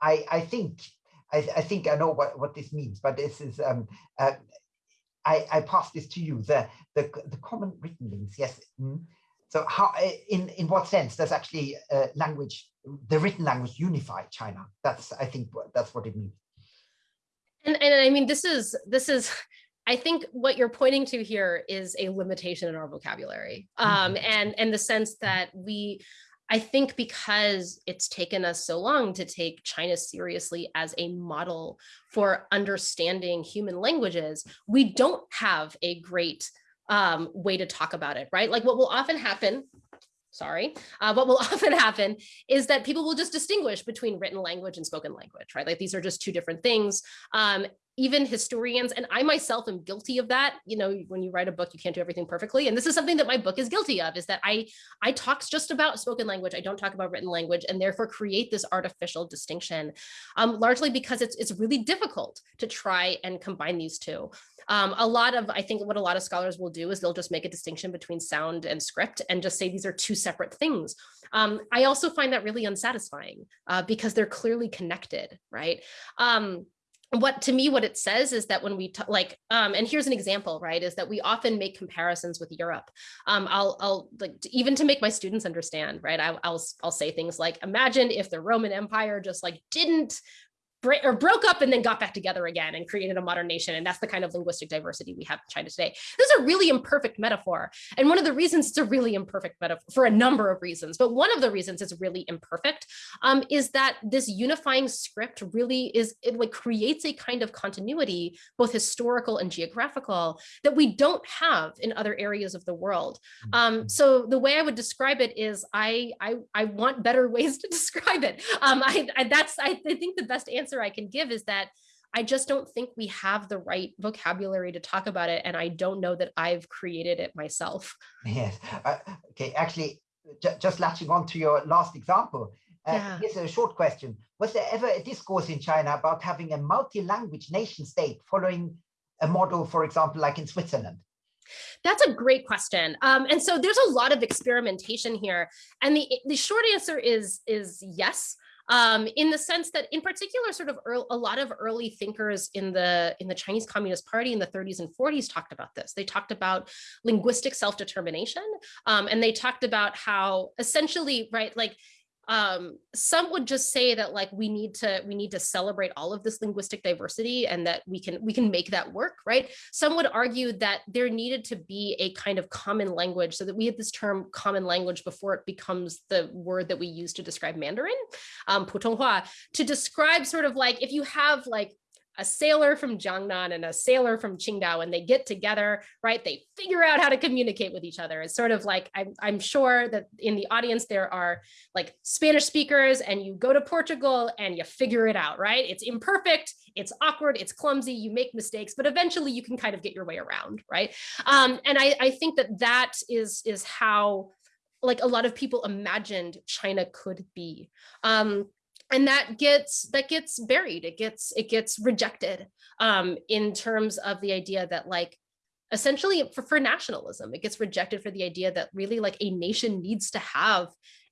Speaker 1: I, I think, I, I, think I know what, what this means, but this is, um, uh, I, I pass this to you, the, the, the common written links, yes. Mm. So how, in, in what sense does actually uh, language, the written language unify China? That's, I think, that's what it means.
Speaker 2: And, and I mean, this is, this is, I think what you're pointing to here is a limitation in our vocabulary um, mm-hmm. and, and the sense that we, I think because it's taken us so long to take China seriously as a model for understanding human languages, we don't have a great um, way to talk about it, right? Like what will often happen sorry, uh, what will often happen is that people will just distinguish between written language and spoken language, right? Like these are just two different things. Um, even historians, and I myself am guilty of that. You know, when you write a book, you can't do everything perfectly. And this is something that my book is guilty of, is that I, I talk just about spoken language. I don't talk about written language and therefore create this artificial distinction, um, largely because it's, it's really difficult to try and combine these two. Um, a lot of, I think what a lot of scholars will do is they'll just make a distinction between sound and script and just say these are two separate things. Um, I also find that really unsatisfying uh, because they're clearly connected, right? Um, what to me what it says is that when we like um and here's an example right is that we often make comparisons with europe um i'll i'll like even to make my students understand right I, i'll i'll say things like imagine if the roman empire just like didn't or broke up and then got back together again and created a modern nation. And that's the kind of linguistic diversity we have in China today. This is a really imperfect metaphor. And one of the reasons it's a really imperfect metaphor for a number of reasons, but one of the reasons it's really imperfect um, is that this unifying script really is, it like creates a kind of continuity, both historical and geographical that we don't have in other areas of the world. Um, mm-hmm. so the way I would describe it is I, I, I want better ways to describe it. Um, I, I, that's, I, I think the best answer answer I can give is that I just don't think we have the right vocabulary to talk about it. And I don't know that I've created it myself.
Speaker 1: Yes. Uh, okay. Actually, just latching on to your last example, uh, yeah. here's a short question. Was there ever a discourse in China about having a multi-language nation state following a model, for example, like in Switzerland?
Speaker 2: That's a great question. Um, and so there's a lot of experimentation here. And the, the short answer is, is yes um, in the sense that in particular sort of early, a lot of early thinkers in the in the Chinese Communist Party in the 30s and 40s talked about this. They talked about linguistic self-determination um, and they talked about how essentially, right, like um, some would just say that like we need to we need to celebrate all of this linguistic diversity and that we can we can make that work right? Some would argue that there needed to be a kind of common language so that we had this term common language before it becomes the word that we use to describe mandarin um putonghua to describe sort of like if you have like a sailor from Jiangnan and a sailor from Qingdao and they get together, right? They figure out how to communicate with each other. It's sort of like, I'm, I'm sure that in the audience, there are like Spanish speakers and you go to Portugal and you figure it out, right? It's imperfect, it's awkward, it's clumsy, you make mistakes, but eventually you can kind of get your way around, right? Um, and I, I think that that is, is how like a lot of people imagined China could be. Um, and that gets that gets buried. It gets it gets rejected um in terms of the idea that like essentially for, for nationalism it gets rejected for the idea that really like a nation needs to have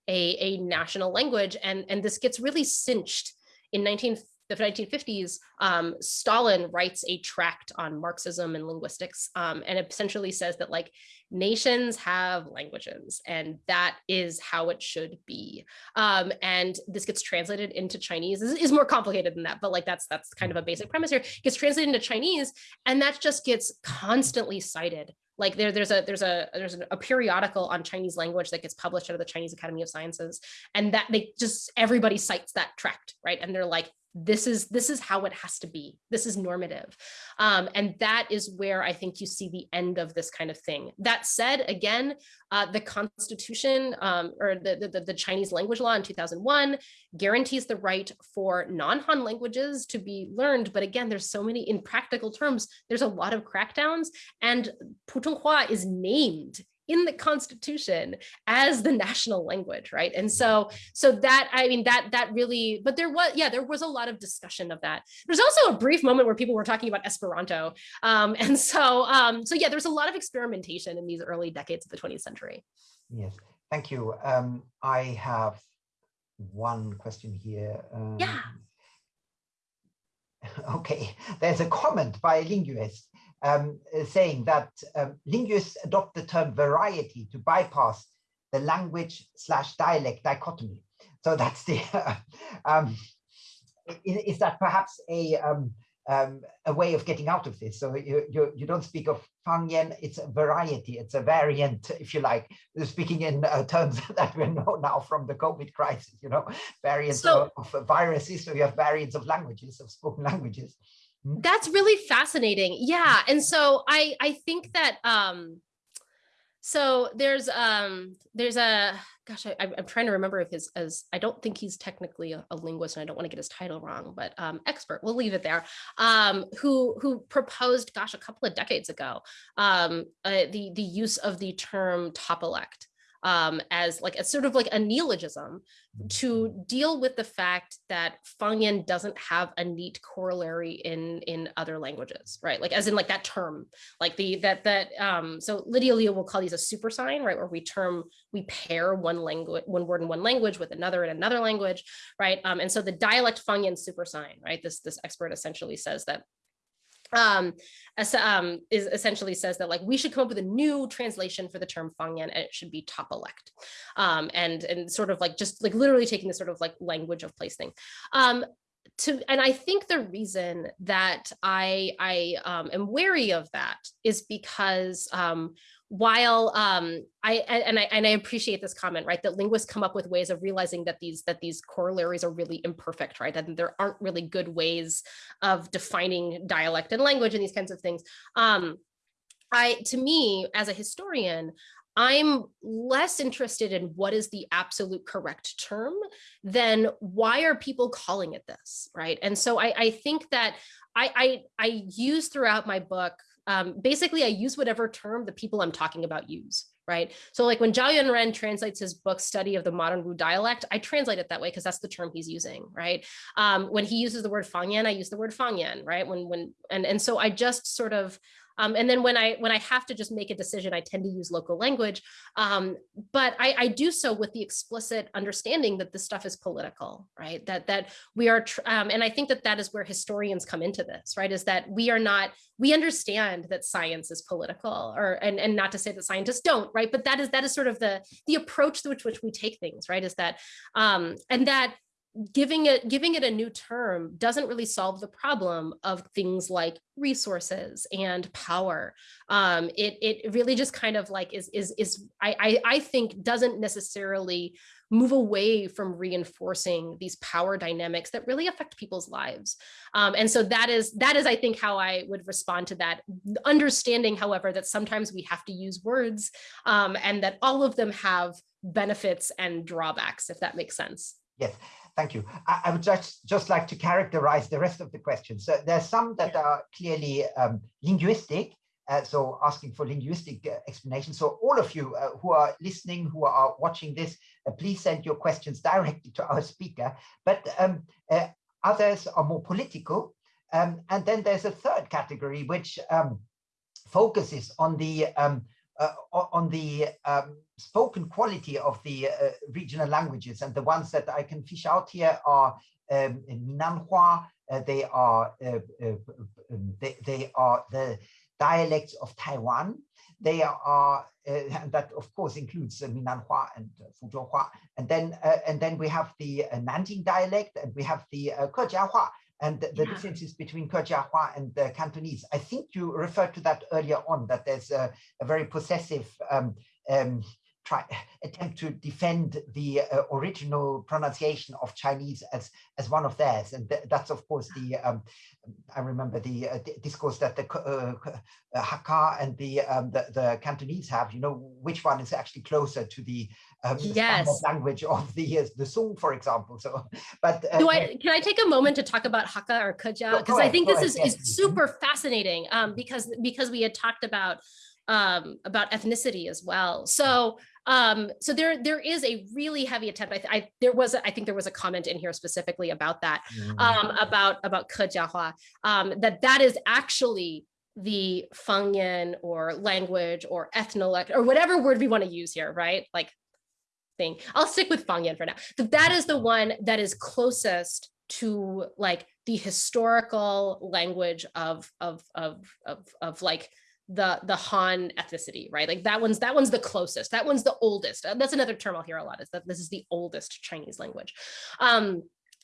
Speaker 2: a a national language. And and this gets really cinched in 19 the 1950s, um, Stalin writes a tract on Marxism and linguistics, um, and essentially says that like nations have languages, and that is how it should be. Um, and this gets translated into Chinese. This is more complicated than that, but like that's that's kind of a basic premise here. It gets translated into Chinese, and that just gets constantly cited like there, there's a there's a there's a periodical on Chinese language that gets published out of the Chinese Academy of Sciences, and that they just everybody cites that tract, right? And they're like, this is this is how it has to be. This is normative. Um, and that is where i think you see the end of this kind of thing. That said again uh, the constitution um, or the, the, the chinese language law in 2001 guarantees the right for non-han languages to be learned. But again there's so many in practical terms there's a lot of crackdowns and putonghua is named in the constitution as the national language right? And so so that i mean that that really but there was yeah there was a lot of discussion of that. There's also a brief moment where people were talking about esperanto. Um and so um so yeah there's a lot of experimentation in these early decades of the 20th century.
Speaker 1: Yes. Thank you. Um i have one question here. Um,
Speaker 2: yeah.
Speaker 1: Okay. There's a comment by a linguist um, uh, saying that um, linguists adopt the term variety to bypass the language slash dialect dichotomy. So that's the, um, is, is, that perhaps a, um, um, a way of getting out of this. So you, you, you don't speak of Fangyan, it's a variety, it's a variant, if you like, speaking in uh, terms that we know now from the COVID crisis, you know, variants so, of, of, viruses, so you have variants of languages, of spoken languages.
Speaker 2: Hmm? That's really fascinating. Yeah. And so I, I think that, um, so there's um there's a gosh I, am trying to remember if his as I don't think he's technically a, a, linguist and I don't want to get his title wrong but um expert we'll leave it there um who who proposed gosh a couple of decades ago um uh, the the use of the term topolect um, as like a sort of like a neologism to deal with the fact that Fangyan doesn't have a neat corollary in in other languages, right? Like as in like that term, like the that that um, so Lydia Liu will call these a super sign, right? Where we term we pair one language, one word in one language with another in another language, right? Um, and so the dialect Fangyan super sign, right? This this expert essentially says that um, um, is essentially says that like we should come up with a new translation for the term Fangyan and it should be topolect um, and and sort of like just like literally taking the sort of like language of place thing. Um, to and I think the reason that I I um, am wary of that is because um, while um, I and I and I appreciate this comment, right? That linguists come up with ways of realizing that these that these corollaries are really imperfect, right? That there aren't really good ways of defining dialect and language and these kinds of things. Um, I to me as a historian, I'm less interested in what is the absolute correct term than why are people calling it this, right? And so I, I think that I, I, I use throughout my book um, basically I use whatever term the people I'm talking about use, right? So like when Zhao Yuanren translates his book Study of the Modern Wu Dialect, I translate it that way because that's the term he's using, right? Um, when he uses the word Fangyan, I use the word Fangyan, right? When, when, and, and so I just sort of, um, and then when I when I have to just make a decision, I tend to use local language. Um, but I, I, do so with the explicit understanding that this stuff is political, right? That that we are, um, and I think that that is where historians come into this, right? Is that we are not, we understand that science is political, or and and not to say that scientists don't, right? But that is that is sort of the the approach which which we take things, right? Is that um, and that giving it giving it a new term doesn't really solve the problem of things like resources and power. Um, it it really just kind of like is is is I, I i think doesn't necessarily move away from reinforcing these power dynamics that really affect people's lives. Um, and so that is that is i think how i would respond to that understanding however that sometimes we have to use words um, and that all of them have benefits and drawbacks if that makes sense.
Speaker 1: Yes Thank you. I, I, would just, just like to characterize the rest of the questions. So there's some that are clearly um, linguistic, uh, so asking for linguistic uh, explanation. So all of you uh, who are listening, who are watching this, uh, please send your questions directly to our speaker. But um, uh, others are more political. Um, and then there's a third category, which um, focuses on the um, uh, on the um, spoken quality of the uh, regional languages. And the ones that I can fish out here are um, Minnanhua, uh, they are uh, uh, um, they, they, are the dialects of Taiwan. They are and that of course includes Minnanhua and Fuzhouhua. And then and then we have the Nanjing dialect and we have the uh, Kejiahua and the, the yeah. differences between Kejiahua and the Cantonese. I think you referred to that earlier on, that there's a, a very possessive um, um, try attempt to defend the uh, original pronunciation of Chinese as as one of theirs, and th that's of course the um, I remember the, uh, discourse that the uh, uh, Hakka and the, um, the, the Cantonese have. You know which one is actually closer to the, um, the
Speaker 2: yes.
Speaker 1: language of the uh, the Song, for example. So, but
Speaker 2: uh, do I can I take a moment to talk about Hakka or Kejia because I think this is, yes. is super fascinating um, because because we had talked about um, about ethnicity as well. So um, so there there is a really heavy attempt. I, I there was a, I think there was a comment in here specifically about that mm-hmm. um, about about Kejiahua um, that that is actually the Fangyan or language or ethnolect or whatever word we want to use here, right? Like thing. I'll stick with Fangyan for now. That that is the one that is closest to like the historical language of of of of, of like the the Han ethnicity, right? Like that one's that one's the closest. That one's the oldest. Uh, that's another term I'll hear a lot is that this is the oldest Chinese language. Um,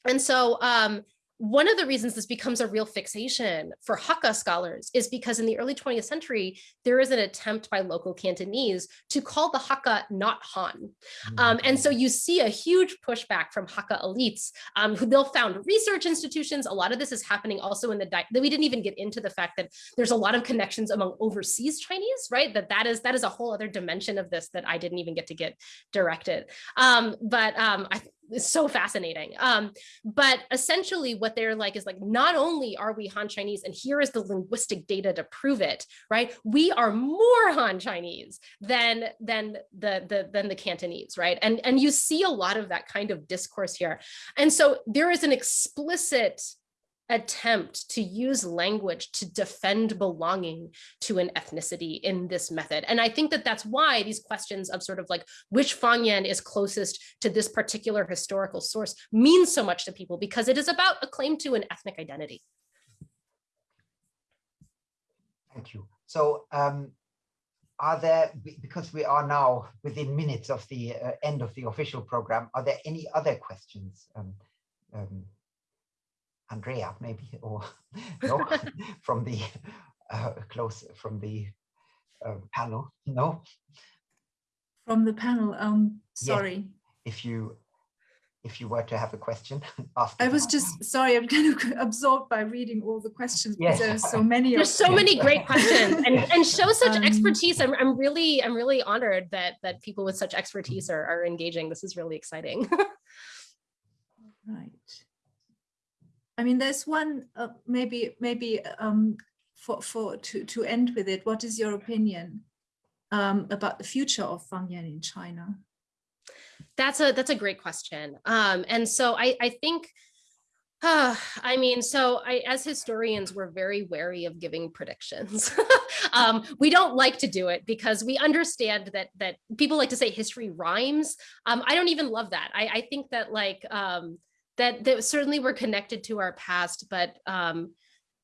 Speaker 2: and so um, one of the reasons this becomes a real fixation for Hakka scholars is because in the early 20th century, there is an attempt by local Cantonese to call the Hakka not Han. Um, and so you see a huge pushback from Hakka elites um, who they'll found research institutions. A lot of this is happening also in the, that we didn't even get into the fact that there's a lot of connections among overseas Chinese, right? That that is, that is a whole other dimension of this that I didn't even get to get directed. Um, but um, I, it's so fascinating. Um, but essentially what they're like is like, not only are we Han Chinese and here is the linguistic data to prove it, right? We are more Han Chinese than, than, the, the, than the Cantonese, right? And, and you see a lot of that kind of discourse here. And so there is an explicit attempt to use language to defend belonging to an ethnicity in this method. And I think that that's why these questions of sort of like which Fangyan is closest to this particular historical source means so much to people because it is about a claim to an ethnic identity.
Speaker 1: Thank you. So um, are there, because we are now within minutes of the uh, end of the official program, are there any other questions? Um, um, Andrea, maybe, or no, from the uh, close from the uh, panel. No,
Speaker 3: from the panel. Um, sorry. Yeah.
Speaker 1: If you if you were to have a question, ask.
Speaker 3: I was just sorry. I'm kind of absorbed by reading all the questions yes. because there's so many.
Speaker 2: There's so many great questions and and show such um, expertise. I'm I'm really I'm really honored that that people with such expertise are are engaging. This is really exciting.
Speaker 3: right. I mean, there's one uh, maybe maybe um, for for to to end with it. What is your opinion um, about the future of Fangyan in China?
Speaker 2: That's a that's a great question. Um, and so I I think. Uh, I mean, so I, as historians, we're very wary of giving predictions. um, we don't like to do it because we understand that that people like to say history rhymes. Um, I don't even love that. I, I think that like um, that that certainly we're connected to our past, but um,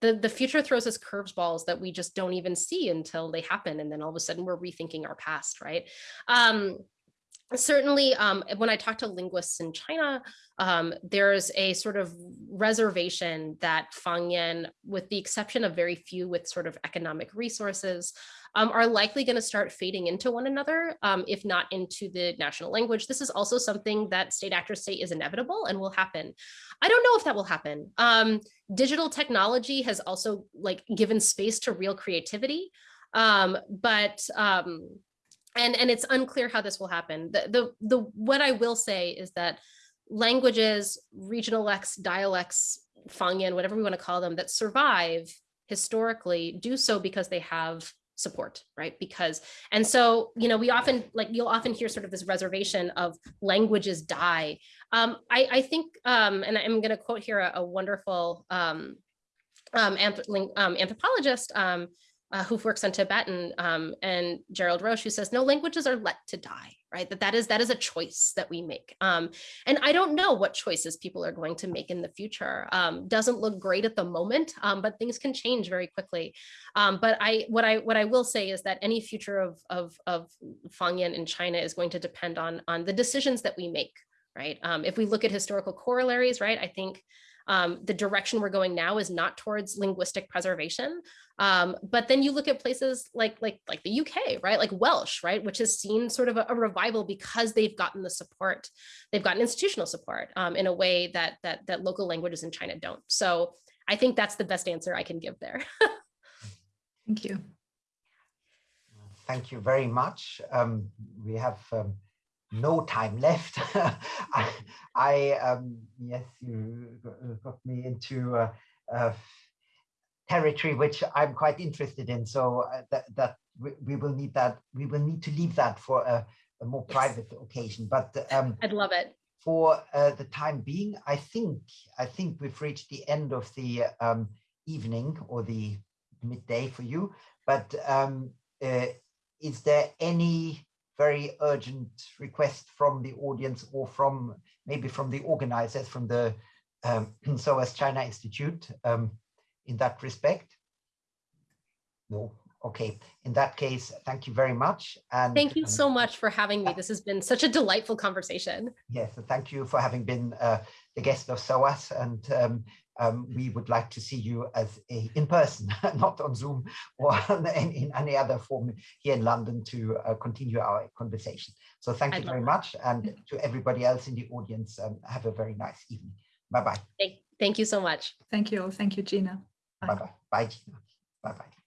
Speaker 2: the the future throws us curveballs that we just don't even see until they happen, and then all of a sudden we're rethinking our past, right? Um, certainly um, when I talk to linguists in China, um, there's a sort of reservation that Fangyan, with the exception of very few with sort of economic resources, um, are likely going to start fading into one another, um, if not into the national language. This is also something that state actors say is inevitable and will happen. I don't know if that will happen. Um, digital technology has also like given space to real creativity, um, but and and it's unclear how this will happen. The the the what I will say is that languages, regional X, dialects, Fangyan, whatever we want to call them, that survive historically do so because they have support, right? Because, and so, you know, we often, like, you'll often hear sort of this reservation of languages die. Um, I, I think, um, and I'm going to quote here a, a wonderful um, um, um anthropologist, um, uh, who works on Tibetan um, and Gerald Roche, who says no languages are let to die, right? That that is that is a choice that we make. Um, and I don't know what choices people are going to make in the future. Um, doesn't look great at the moment, um, but things can change very quickly. Um, but I what I what I will say is that any future of of of Fangyan in China is going to depend on on the decisions that we make, right? Um, if we look at historical corollaries, right? I think um, the direction we're going now is not towards linguistic preservation. Um, but then you look at places like, like, like the UK, right? Like Welsh, right? Which has seen sort of a, a revival because they've gotten the support, they've gotten institutional support um, in a way that, that, that local languages in China don't. So I think that's the best answer I can give there.
Speaker 3: Thank you.
Speaker 1: Thank you very much. Um, we have um, no time left. I, I um, yes, you got me into uh, uh, territory which I'm quite interested in. So uh, that that we, we, will need that. We will need to leave that for a, a more yes. private occasion. But um,
Speaker 2: I'd love it.
Speaker 1: For uh, the time being, I think I think we've reached the end of the um, evening or the midday for you. But um, uh, is there any very urgent request from the audience or from maybe from the organizers from the um, SOAS China Institute um, in that respect? No. Okay. In that case, thank you very much. And
Speaker 2: thank you um, so much for having me. This has been such a delightful conversation.
Speaker 1: Yes, thank you for having been uh, the guest of SOAS and um, um, we would like to see you as a in person, not on Zoom or in, in, any other form here in London to uh, continue our conversation. So thank you very much. And to everybody else in the audience, um, have a very nice evening. Bye-bye.
Speaker 2: Thank, thank you so much.
Speaker 3: Thank you. Thank you, Gina.
Speaker 1: Bye-bye. Bye, Gina. Bye-bye.